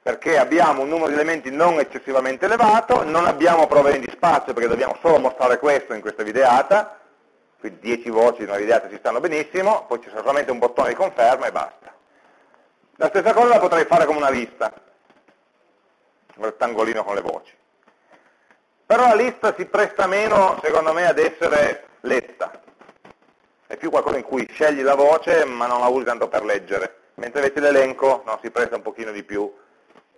Perché abbiamo un numero di elementi non eccessivamente elevato, non abbiamo problemi di spazio perché dobbiamo solo mostrare questo in questa videata, quindi 10 voci in una videata ci stanno benissimo, poi c'è solamente un bottone di conferma e basta. La stessa cosa la potrei fare come una lista un rettangolino con le voci. Però la lista si presta meno, secondo me, ad essere letta. È più qualcosa in cui scegli la voce ma non la usi tanto per leggere, mentre invece l'elenco no, si presta un pochino di più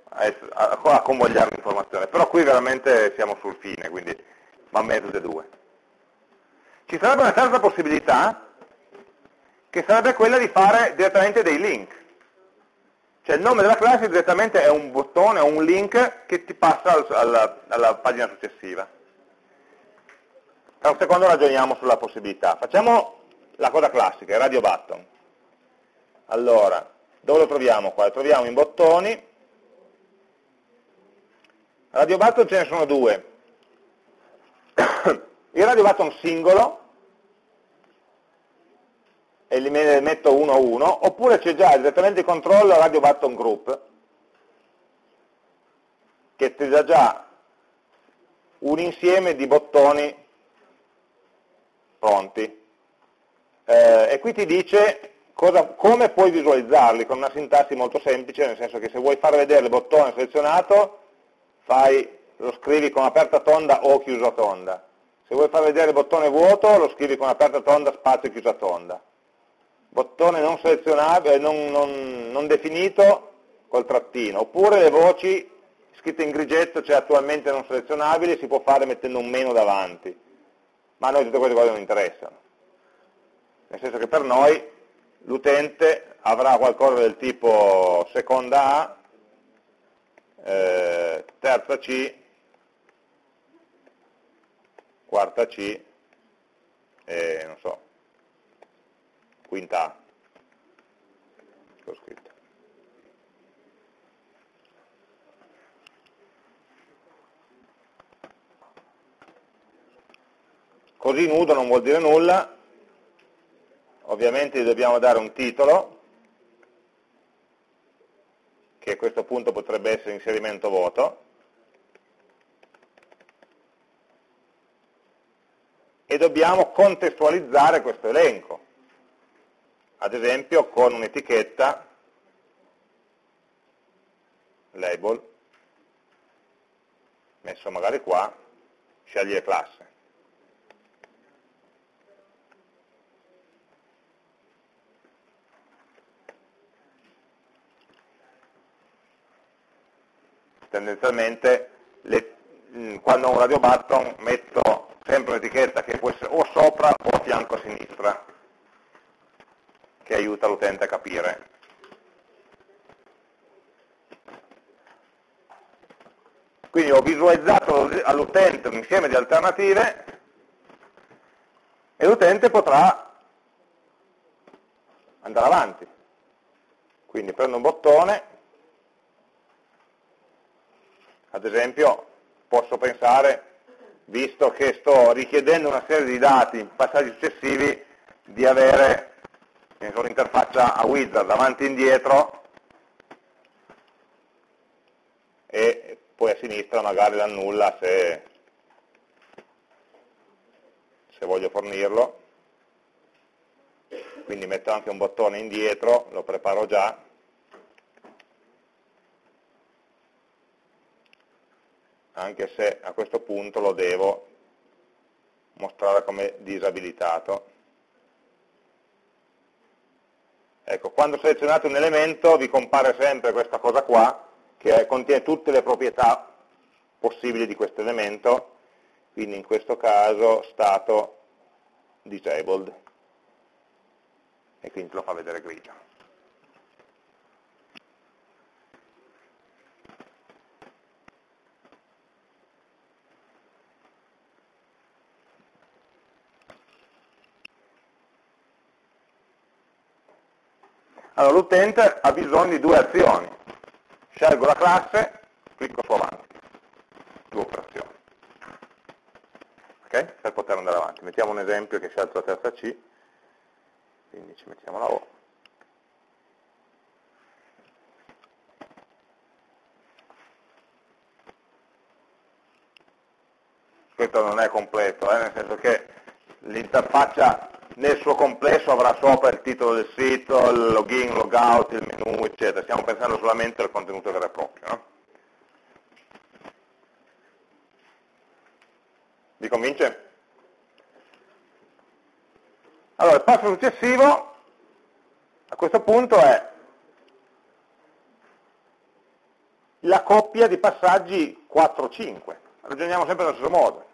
a, a, a convogliare l'informazione. Però qui veramente siamo sul fine, quindi va bene tutte due. Ci sarebbe una terza possibilità, che sarebbe quella di fare direttamente dei link. Cioè il nome della classe direttamente è un bottone o un link che ti passa al, alla, alla, pagina successiva. Tra un secondo ragioniamo sulla possibilità. Facciamo la cosa classica, il radio button. Allora, dove lo troviamo qua? Lo troviamo in bottoni. Radio button ce ne sono due. Il radio button singolo, e li metto uno a uno, oppure c'è già direttamente il controllo radio button group, che ti dà già un insieme di bottoni pronti. Eh, e qui ti dice cosa, come puoi visualizzarli con una sintassi molto semplice, nel senso che se vuoi far vedere il bottone selezionato, fai, lo scrivi con aperta tonda o chiusa tonda. Se vuoi far vedere il bottone vuoto, lo scrivi con aperta tonda, spazio chiusa tonda. Bottone non selezionabile, non, non, non definito, col trattino. Oppure le voci scritte in grigetto, cioè attualmente non selezionabili, si può fare mettendo un meno davanti. Ma a noi tutte queste cose non interessano. Nel senso che per noi l'utente avrà qualcosa del tipo seconda A, eh, terza C, quarta C e non so, quinta A. Ho scritto. Così nudo non vuol dire nulla, ovviamente gli dobbiamo dare un titolo, che a questo punto potrebbe essere inserimento voto, e dobbiamo contestualizzare questo elenco, ad esempio con un'etichetta label, messo magari qua, scegliere classe. tendenzialmente le, mm, quando ho un radio button metto sempre un'etichetta che può essere o sopra o a fianco a sinistra, che aiuta l'utente a capire. Quindi ho visualizzato all'utente un insieme di alternative e l'utente potrà andare avanti. Quindi prendo un bottone, ad esempio posso pensare, visto che sto richiedendo una serie di dati in passaggi successivi, di avere un'interfaccia a wizard avanti e indietro e poi a sinistra magari l'annulla se, se voglio fornirlo. Quindi metto anche un bottone indietro, lo preparo già, anche se a questo punto lo devo mostrare come disabilitato. Ecco, quando selezionate un elemento vi compare sempre questa cosa qua, che contiene tutte le proprietà possibili di questo elemento, quindi in questo caso stato disabled, e quindi lo fa vedere grigio. Allora l'utente ha bisogno di due azioni. Scelgo la classe, clicco su avanti. Due operazioni. Ok? Per poter andare avanti. Mettiamo un esempio che scelto la terza C, quindi ci mettiamo la O. Questo non è completo, eh? nel senso che l'interfaccia nel suo complesso avrà sopra il titolo del sito, il login, logout, il menu, eccetera. Stiamo pensando solamente al contenuto vero e proprio. No? Vi convince? Allora, il passo successivo a questo punto è la coppia di passaggi 4-5. Ragioniamo sempre nello stesso modo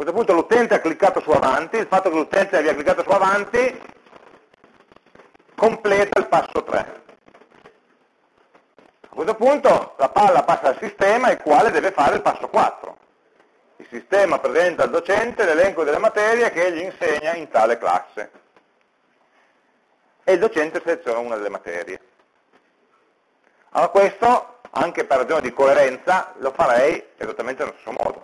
questo punto l'utente ha cliccato su avanti, il fatto che l'utente abbia cliccato su avanti completa il passo 3. A questo punto la palla passa al sistema il quale deve fare il passo 4. Il sistema presenta al docente l'elenco delle materie che gli insegna in tale classe. E il docente seleziona una delle materie. Allora questo, anche per ragione di coerenza, lo farei esattamente nello stesso modo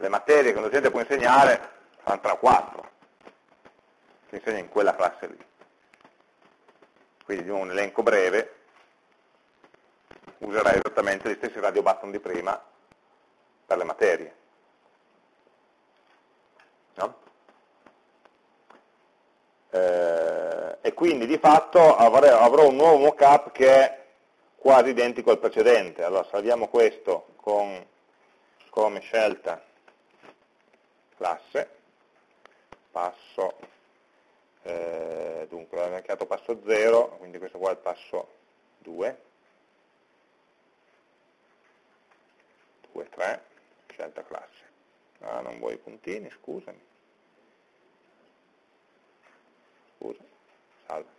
le materie che un docente può insegnare saranno 3 o 4, che insegna in quella classe lì. Quindi di un elenco breve userai esattamente gli stessi radio button di prima per le materie. No? Eh, e quindi di fatto avrò un nuovo mockup che è quasi identico al precedente. Allora salviamo questo con, come scelta classe, passo, eh, dunque l'abbiamo marcato passo 0, quindi questo qua è il passo 2, 2, 3, scelta classe. Ah, non vuoi i puntini, scusami. Scusa, salva.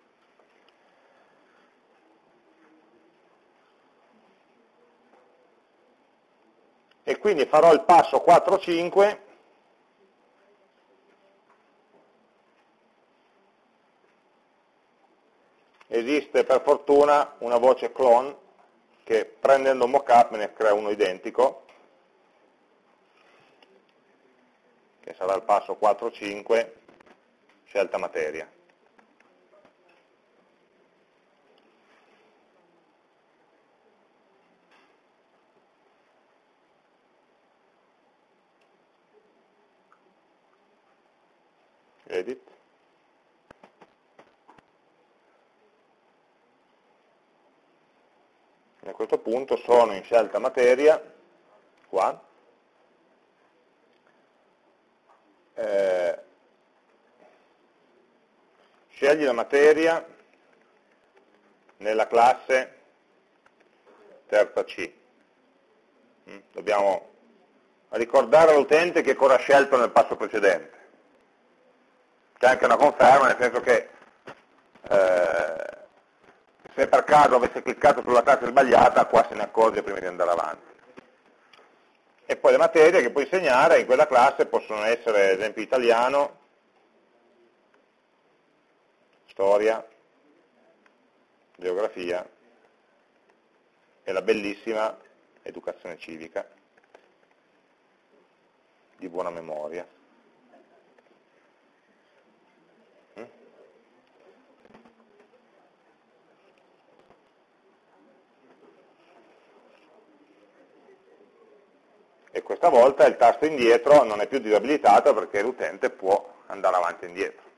E quindi farò il passo 4-5 esiste per fortuna una voce clone che prendendo un mockup me ne crea uno identico che sarà il passo 4-5 scelta materia edit e a questo punto sono in scelta materia qua. Eh, scegli la materia nella classe terza C. Mm, dobbiamo ricordare all'utente che cosa ha scelto nel passo precedente. C'è anche una conferma, nel senso che eh, se per caso avesse cliccato sulla classe sbagliata, qua se ne accorge prima di andare avanti. E poi le materie che puoi insegnare in quella classe possono essere, ad esempio, italiano, storia, geografia e la bellissima educazione civica di buona memoria. Questa volta il tasto indietro non è più disabilitato perché l'utente può andare avanti e indietro.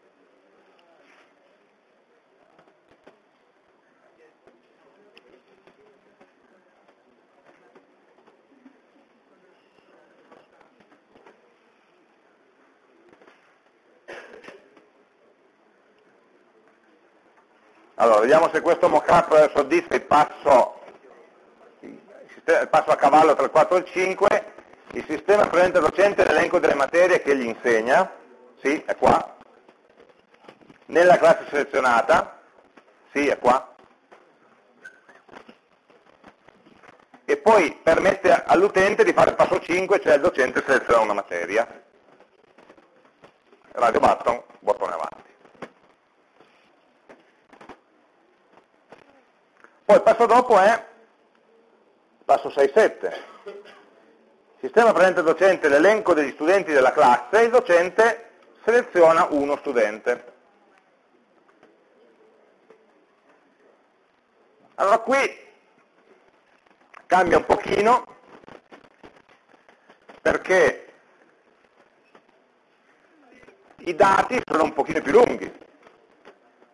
Allora, vediamo se questo mockup soddisfa il passo, il passo a cavallo tra il 4 e il 5 il sistema presenta al docente l'elenco delle materie che gli insegna, sì, è qua. Nella classe selezionata, sì, è qua. E poi permette all'utente di fare il passo 5, cioè il docente seleziona una materia. Radio button, bottone avanti. Poi il passo dopo è passo 6-7 sistema presenta al docente l'elenco degli studenti della classe e il docente seleziona uno studente. Allora qui cambia un pochino perché i dati sono un pochino più lunghi,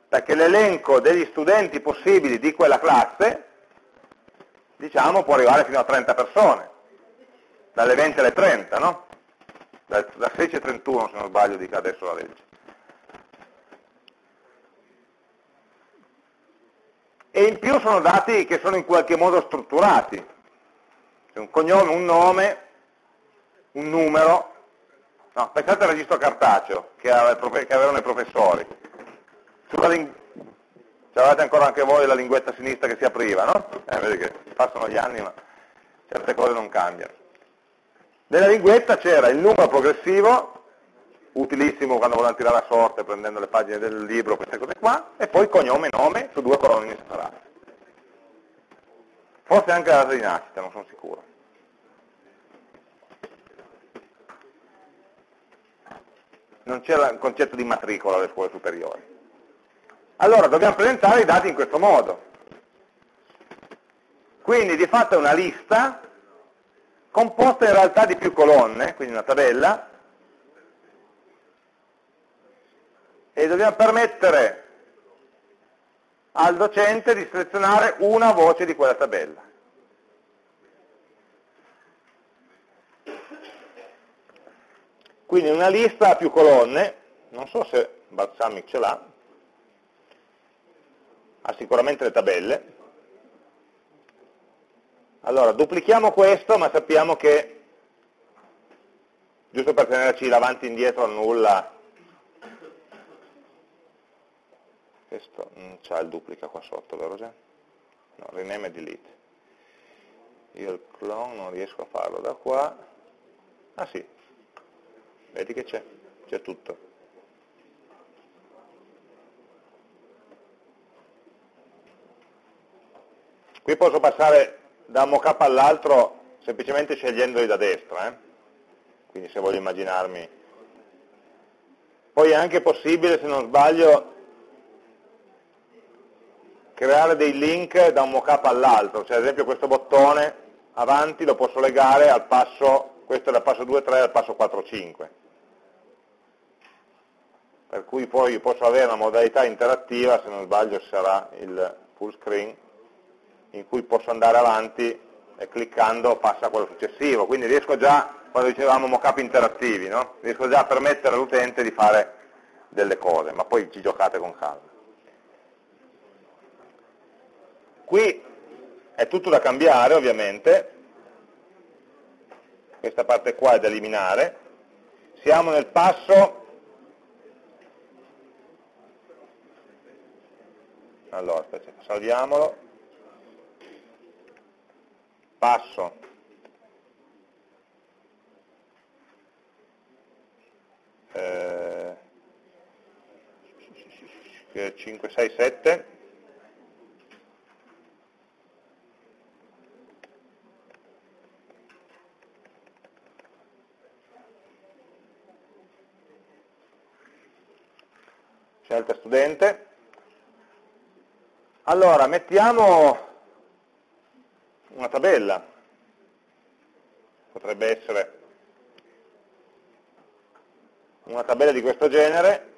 perché l'elenco degli studenti possibili di quella classe, diciamo, può arrivare fino a 30 persone dalle 20 alle 30, no? Da, da 16 a 31 se non sbaglio dica adesso la legge. E in più sono dati che sono in qualche modo strutturati. C'è un cognome, un nome, un numero. No, pensate al registro cartaceo che, avevano i professori. C'avete ancora anche voi la linguetta sinistra che si apriva, no? Eh, vedi che passano gli anni ma certe cose non cambiano. Nella linguetta c'era il numero progressivo, utilissimo quando volevano tirare a sorte prendendo le pagine del libro, queste cose qua, e poi cognome e nome su due colonne separate. Forse anche la data di nascita, non sono sicuro. non c'è il concetto di matricola alle scuole superiori. Allora dobbiamo presentare i dati in questo modo. Quindi di fatto è una lista composta in realtà di più colonne, quindi una tabella, e dobbiamo permettere al docente di selezionare una voce di quella tabella. Quindi una lista a più colonne, non so se Balsamic ce l'ha, ha sicuramente le tabelle. Allora, duplichiamo questo, ma sappiamo che, giusto per tenerci davanti e indietro a nulla, questo non c'ha il duplica qua sotto, vero già? No, rename e delete. Io il clone non riesco a farlo da qua. Ah sì, vedi che c'è, c'è tutto. Qui posso passare da un mockup all'altro semplicemente scegliendoli da destra, eh? quindi se voglio immaginarmi. Poi è anche possibile, se non sbaglio, creare dei link da un mockup all'altro, cioè ad esempio questo bottone avanti lo posso legare al passo, questo è dal passo 2.3 al passo 4.5 per cui poi posso avere una modalità interattiva, se non sbaglio sarà il full screen, in cui posso andare avanti e cliccando passa a quello successivo, quindi riesco già, quando dicevamo mockup interattivi, no? riesco già a permettere all'utente di fare delle cose, ma poi ci giocate con calma. Qui è tutto da cambiare ovviamente, questa parte qua è da eliminare, siamo nel passo. Allora aspetta, salviamolo passo. Eh, 5, 6, 7 scelta studente. Allora, mettiamo una tabella, potrebbe essere una tabella di questo genere,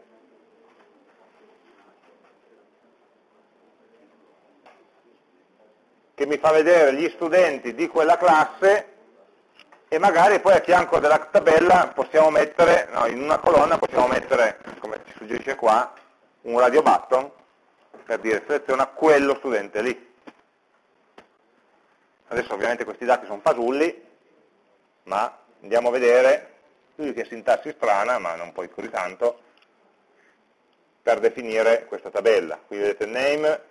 che mi fa vedere gli studenti di quella classe e magari poi a fianco della tabella possiamo mettere, no, in una colonna possiamo mettere, come ci suggerisce qua, un radio button per dire seleziona quello studente lì. Adesso ovviamente questi dati sono fasulli, ma andiamo a vedere, qui che sintassi strana, ma non poi così tanto, per definire questa tabella. Qui vedete name,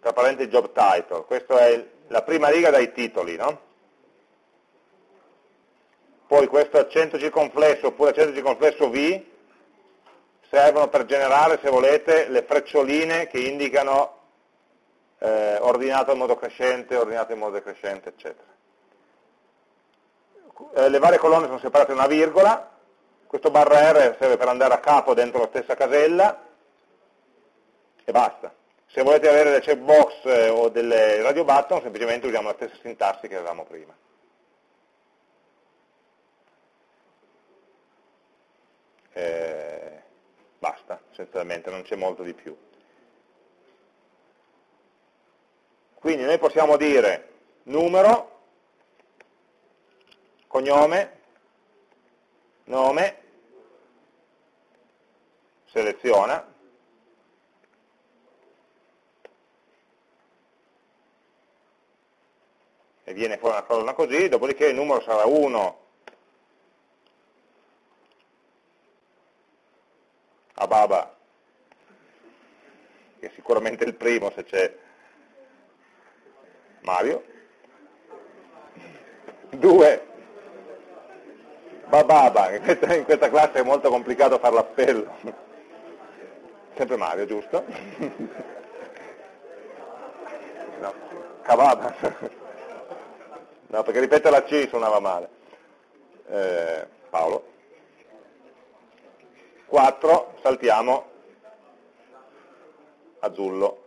tra parentesi job title, questa è la prima riga dai titoli, no? Poi questo accento circonflesso oppure accento circonflesso V, servono per generare, se volete, le freccioline che indicano eh, ordinato in modo crescente, ordinato in modo decrescente, eccetera. Eh, le varie colonne sono separate da una virgola, questo barra R serve per andare a capo dentro la stessa casella e basta. Se volete avere delle checkbox eh, o delle radio button, semplicemente usiamo la stessa sintassi che avevamo prima. Eh, basta, essenzialmente, non c'è molto di più. Quindi noi possiamo dire numero, cognome, nome, seleziona, e viene fuori una colonna così, dopodiché il numero sarà 1 a Baba, che è sicuramente il primo se c'è Mario, 2 Bababa, in questa, in questa classe è molto complicato fare l'appello, sempre Mario, giusto? No, Cavaba, no, perché ripetere la C suonava male, eh, Paolo, 4 saltiamo. Azzurro.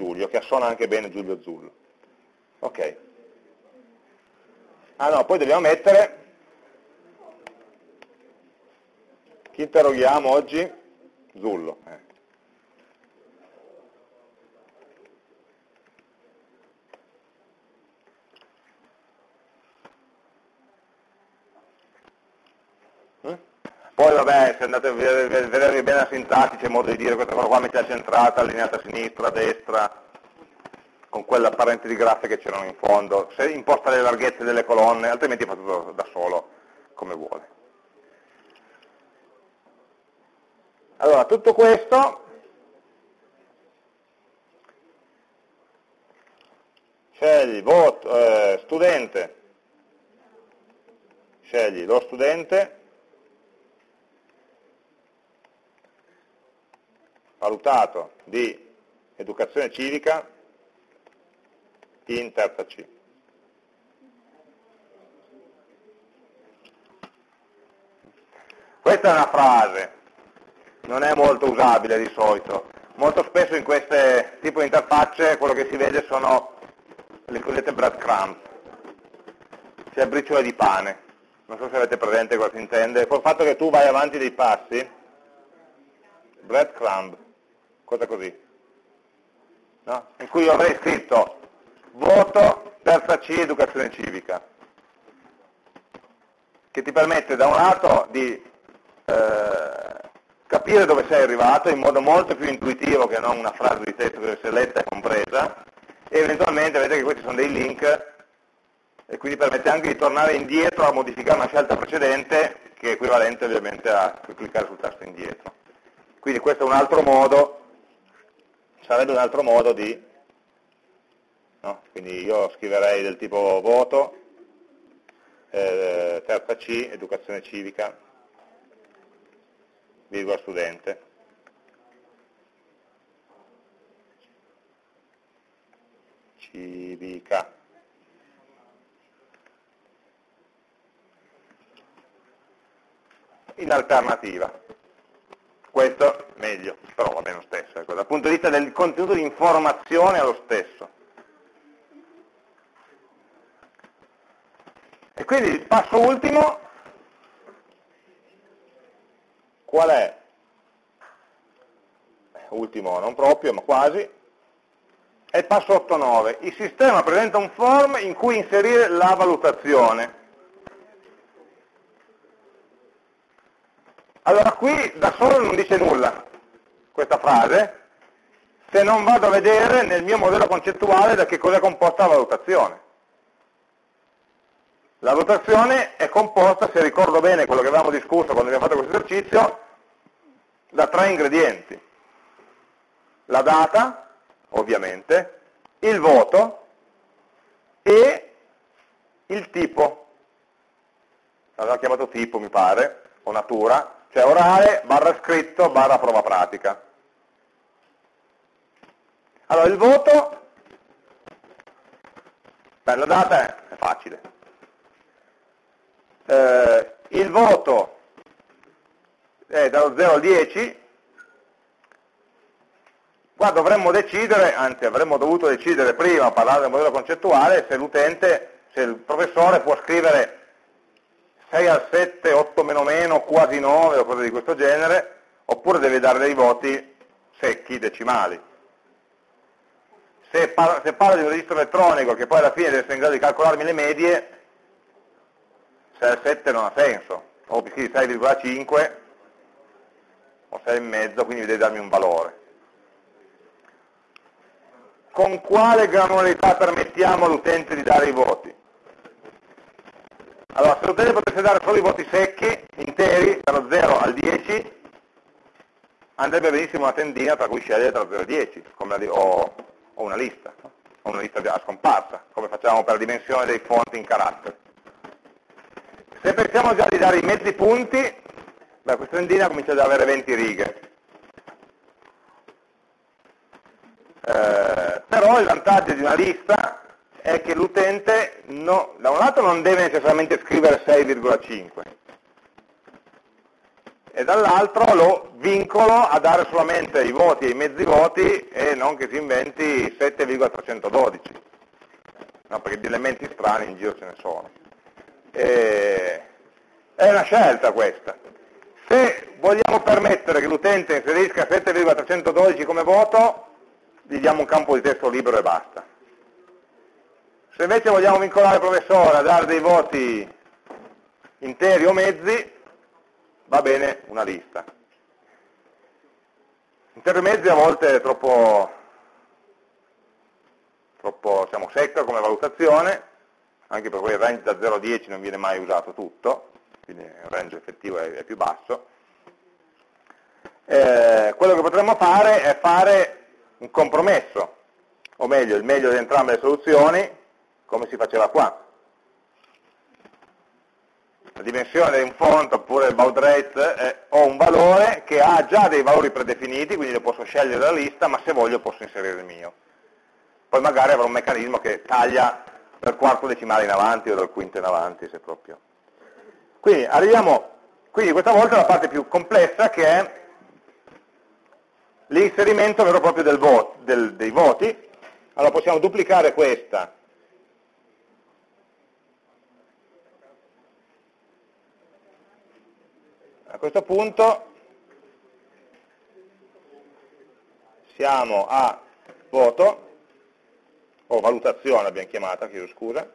Giulio, che assona anche bene Giulio Azzurro. Ok. Ah no, poi dobbiamo mettere, chi interroghiamo oggi? Zullo. Eh. Poi vabbè, se andate a vedere bene la sintassi, c'è modo di dire questa cosa qua metà centrata, allineata a sinistra, a destra, con quell'apparente di graffe che c'erano in fondo, se imposta le larghezze delle colonne, altrimenti fa tutto da solo, come vuole. Allora, tutto questo scegli voto, eh, studente, scegli lo studente, valutato di educazione civica in terza C. Questa è una frase, non è molto usabile di solito. Molto spesso in queste tipo di interfacce quello che si vede sono le cosiddette breadcrumbs, cioè briciole di pane. Non so se avete presente cosa si intende. Col fatto che tu vai avanti dei passi, breadcrumb, cosa così, no? in cui io avrei scritto voto terza C educazione civica, che ti permette da un lato di eh, capire dove sei arrivato in modo molto più intuitivo che non una frase di testo che deve essere letta e compresa, e eventualmente vedete che questi sono dei link e quindi permette anche di tornare indietro a modificare una scelta precedente che è equivalente ovviamente a cliccare sul tasto indietro. Quindi questo è un altro modo sarebbe un altro modo di, no? quindi io scriverei del tipo voto, eh, terza C, educazione civica, virgola studente. Civica. In alternativa. Questo meglio, però va bene Ecco. Dal punto di vista del contenuto di informazione è lo stesso. E quindi il passo ultimo, qual è? Ultimo non proprio, ma quasi, è il passo 8.9. Il sistema presenta un form in cui inserire la valutazione. Allora qui da solo non dice nulla questa frase, se non vado a vedere nel mio modello concettuale da che cosa è composta la valutazione. La valutazione è composta, se ricordo bene quello che avevamo discusso quando abbiamo fatto questo esercizio, da tre ingredienti. La data, ovviamente, il voto e il tipo. L'aveva chiamato tipo, mi pare, o natura, cioè orale barra scritto barra prova pratica. Allora il voto, beh, la data è, facile. Eh, il voto è dallo 0 al 10, qua dovremmo decidere, anzi avremmo dovuto decidere prima, parlare del modello concettuale, se l'utente, se il professore può scrivere 6 al 7, 8 meno meno, quasi 9 o cose di questo genere, oppure deve dare dei voti secchi, decimali. Se parla, se parla di un registro elettronico che poi alla fine deve essere in grado di calcolarmi le medie, 6 al 7 non ha senso, o scrivi 6,5 o 6,5, quindi deve darmi un valore. Con quale granularità permettiamo all'utente di dare i voti? Allora, se l'utente potesse dare solo i voti secchi, interi, dallo 0 al 10, andrebbe benissimo una tendina tra cui scegliere tra 0 e 10, la, o, o, una lista, o una lista a scomparsa, come facciamo per la dimensione dei fonti in caratteri. Se pensiamo già di dare i mezzi punti, beh, questa tendina comincia già ad avere 20 righe. Eh, però il vantaggio di una lista è che l'utente no, da un lato non deve necessariamente scrivere 6,5, e dall'altro lo vincolo a dare solamente i voti e i mezzi voti e non che si inventi 7,312, no, perché di elementi strani in giro ce ne sono. E è una scelta questa. Se vogliamo permettere che l'utente inserisca 7,312 come voto, gli diamo un campo di testo libero e basta. Se invece vogliamo vincolare il professore a dare dei voti interi o mezzi, va bene una lista. Interi o mezzi a volte è troppo, troppo diciamo, secca come valutazione, anche perché il range da 0 a 10 non viene mai usato tutto, quindi il range effettivo è, è più basso. Eh, quello che potremmo fare è fare un compromesso, o meglio, il meglio di entrambe le soluzioni, come si faceva qua. La dimensione di un font oppure il baud rate eh, ho un valore che ha già dei valori predefiniti, quindi lo posso scegliere dalla lista, ma se voglio posso inserire il mio. Poi magari avrò un meccanismo che taglia dal quarto decimale in avanti o dal quinto in avanti, se proprio. Quindi arriviamo, quindi questa volta alla parte più complessa che è l'inserimento vero e proprio del voto, del, dei voti. Allora possiamo duplicare questa A questo punto siamo a voto, o valutazione abbiamo chiamata, chiedo scusa,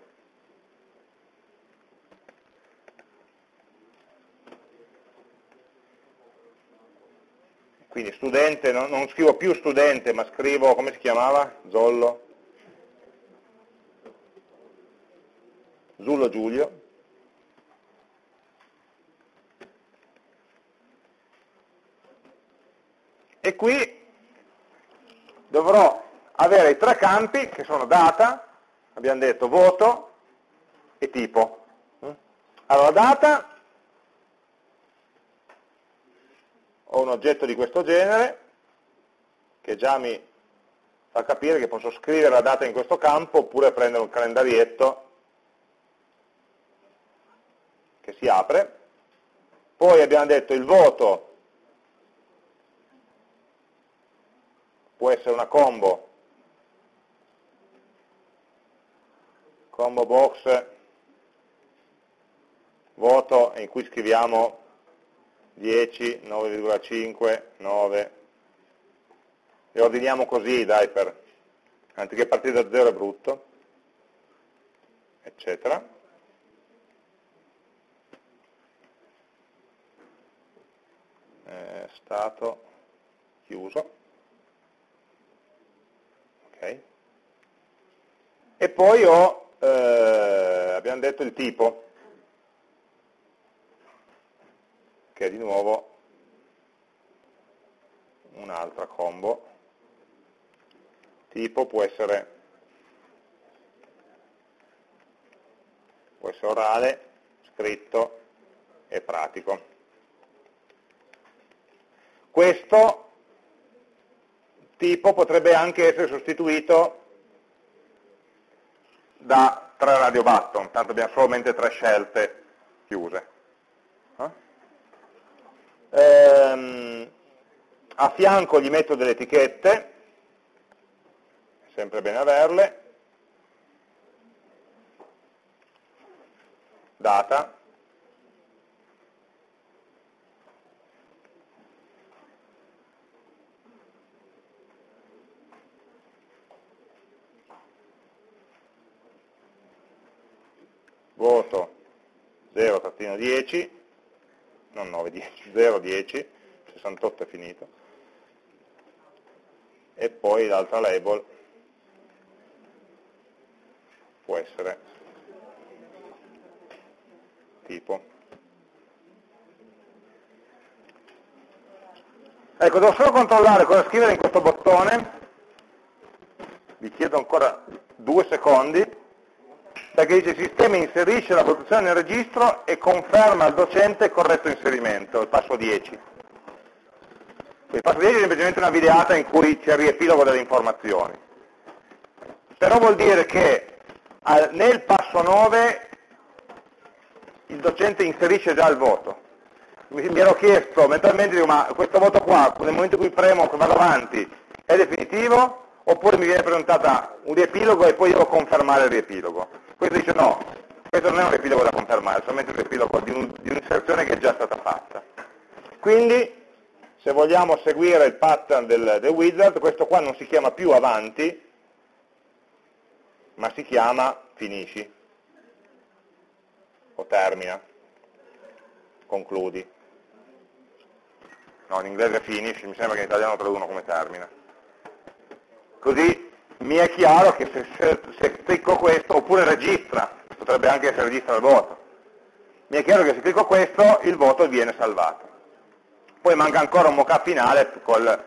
quindi studente, non, non, scrivo più studente, ma scrivo, come si chiamava? Zollo? Zullo Giulio. E qui dovrò avere i tre campi che sono data, abbiamo detto voto e tipo. Allora data ho un oggetto di questo genere che già mi fa capire che posso scrivere la data in questo campo oppure prendere un calendarietto che si apre. Poi abbiamo detto il voto può essere una combo, combo box voto in cui scriviamo 10, 9,5, 9 e ordiniamo così, dai, per, anziché partire da 0 è brutto, eccetera. Eh, stato chiuso. E poi ho, eh, abbiamo detto il tipo, che è di nuovo un'altra combo. Tipo può essere, può essere orale, scritto e pratico. Questo tipo potrebbe anche essere sostituito da tre radio button, tanto abbiamo solamente tre scelte chiuse. Eh? Ehm, a fianco gli metto delle etichette, sempre bene averle, data, voto 0-10, non 9, 10, 0, 10, 68 è finito, e poi l'altra label può essere tipo. Ecco, devo solo controllare cosa scrivere in questo bottone, vi chiedo ancora due secondi, perché dice il sistema inserisce la produzione nel registro e conferma al docente il corretto inserimento, il passo 10. Il passo 10 è semplicemente una videata in cui c'è il riepilogo delle informazioni. Però vuol dire che nel passo 9 il docente inserisce già il voto. mi ero chiesto mentalmente, dico, ma questo voto qua, nel momento in cui premo che vado avanti, è definitivo? Oppure mi viene presentata un riepilogo e poi devo confermare il riepilogo? Questo dice no, questo non è un riepilogo da confermare, è solamente un riepilogo di, un, un'inserzione che è già stata fatta. Quindi, se vogliamo seguire il pattern del, del wizard, questo qua non si chiama più avanti, ma si chiama finisci o termina, concludi. No, in inglese finish, mi sembra che in italiano traducono come termina. Così mi è chiaro che se, se, se clicco questo, oppure registra, potrebbe anche essere registra il voto, mi è chiaro che se clicco questo il voto viene salvato. Poi manca ancora un mockup finale con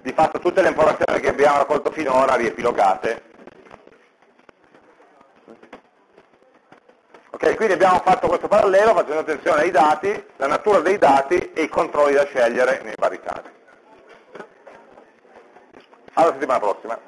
di fatto tutte le informazioni che abbiamo raccolto finora riepilogate Ok, quindi abbiamo fatto questo parallelo facendo attenzione ai dati, la natura dei dati e i controlli da scegliere nei vari casi. Alla settimana prossima.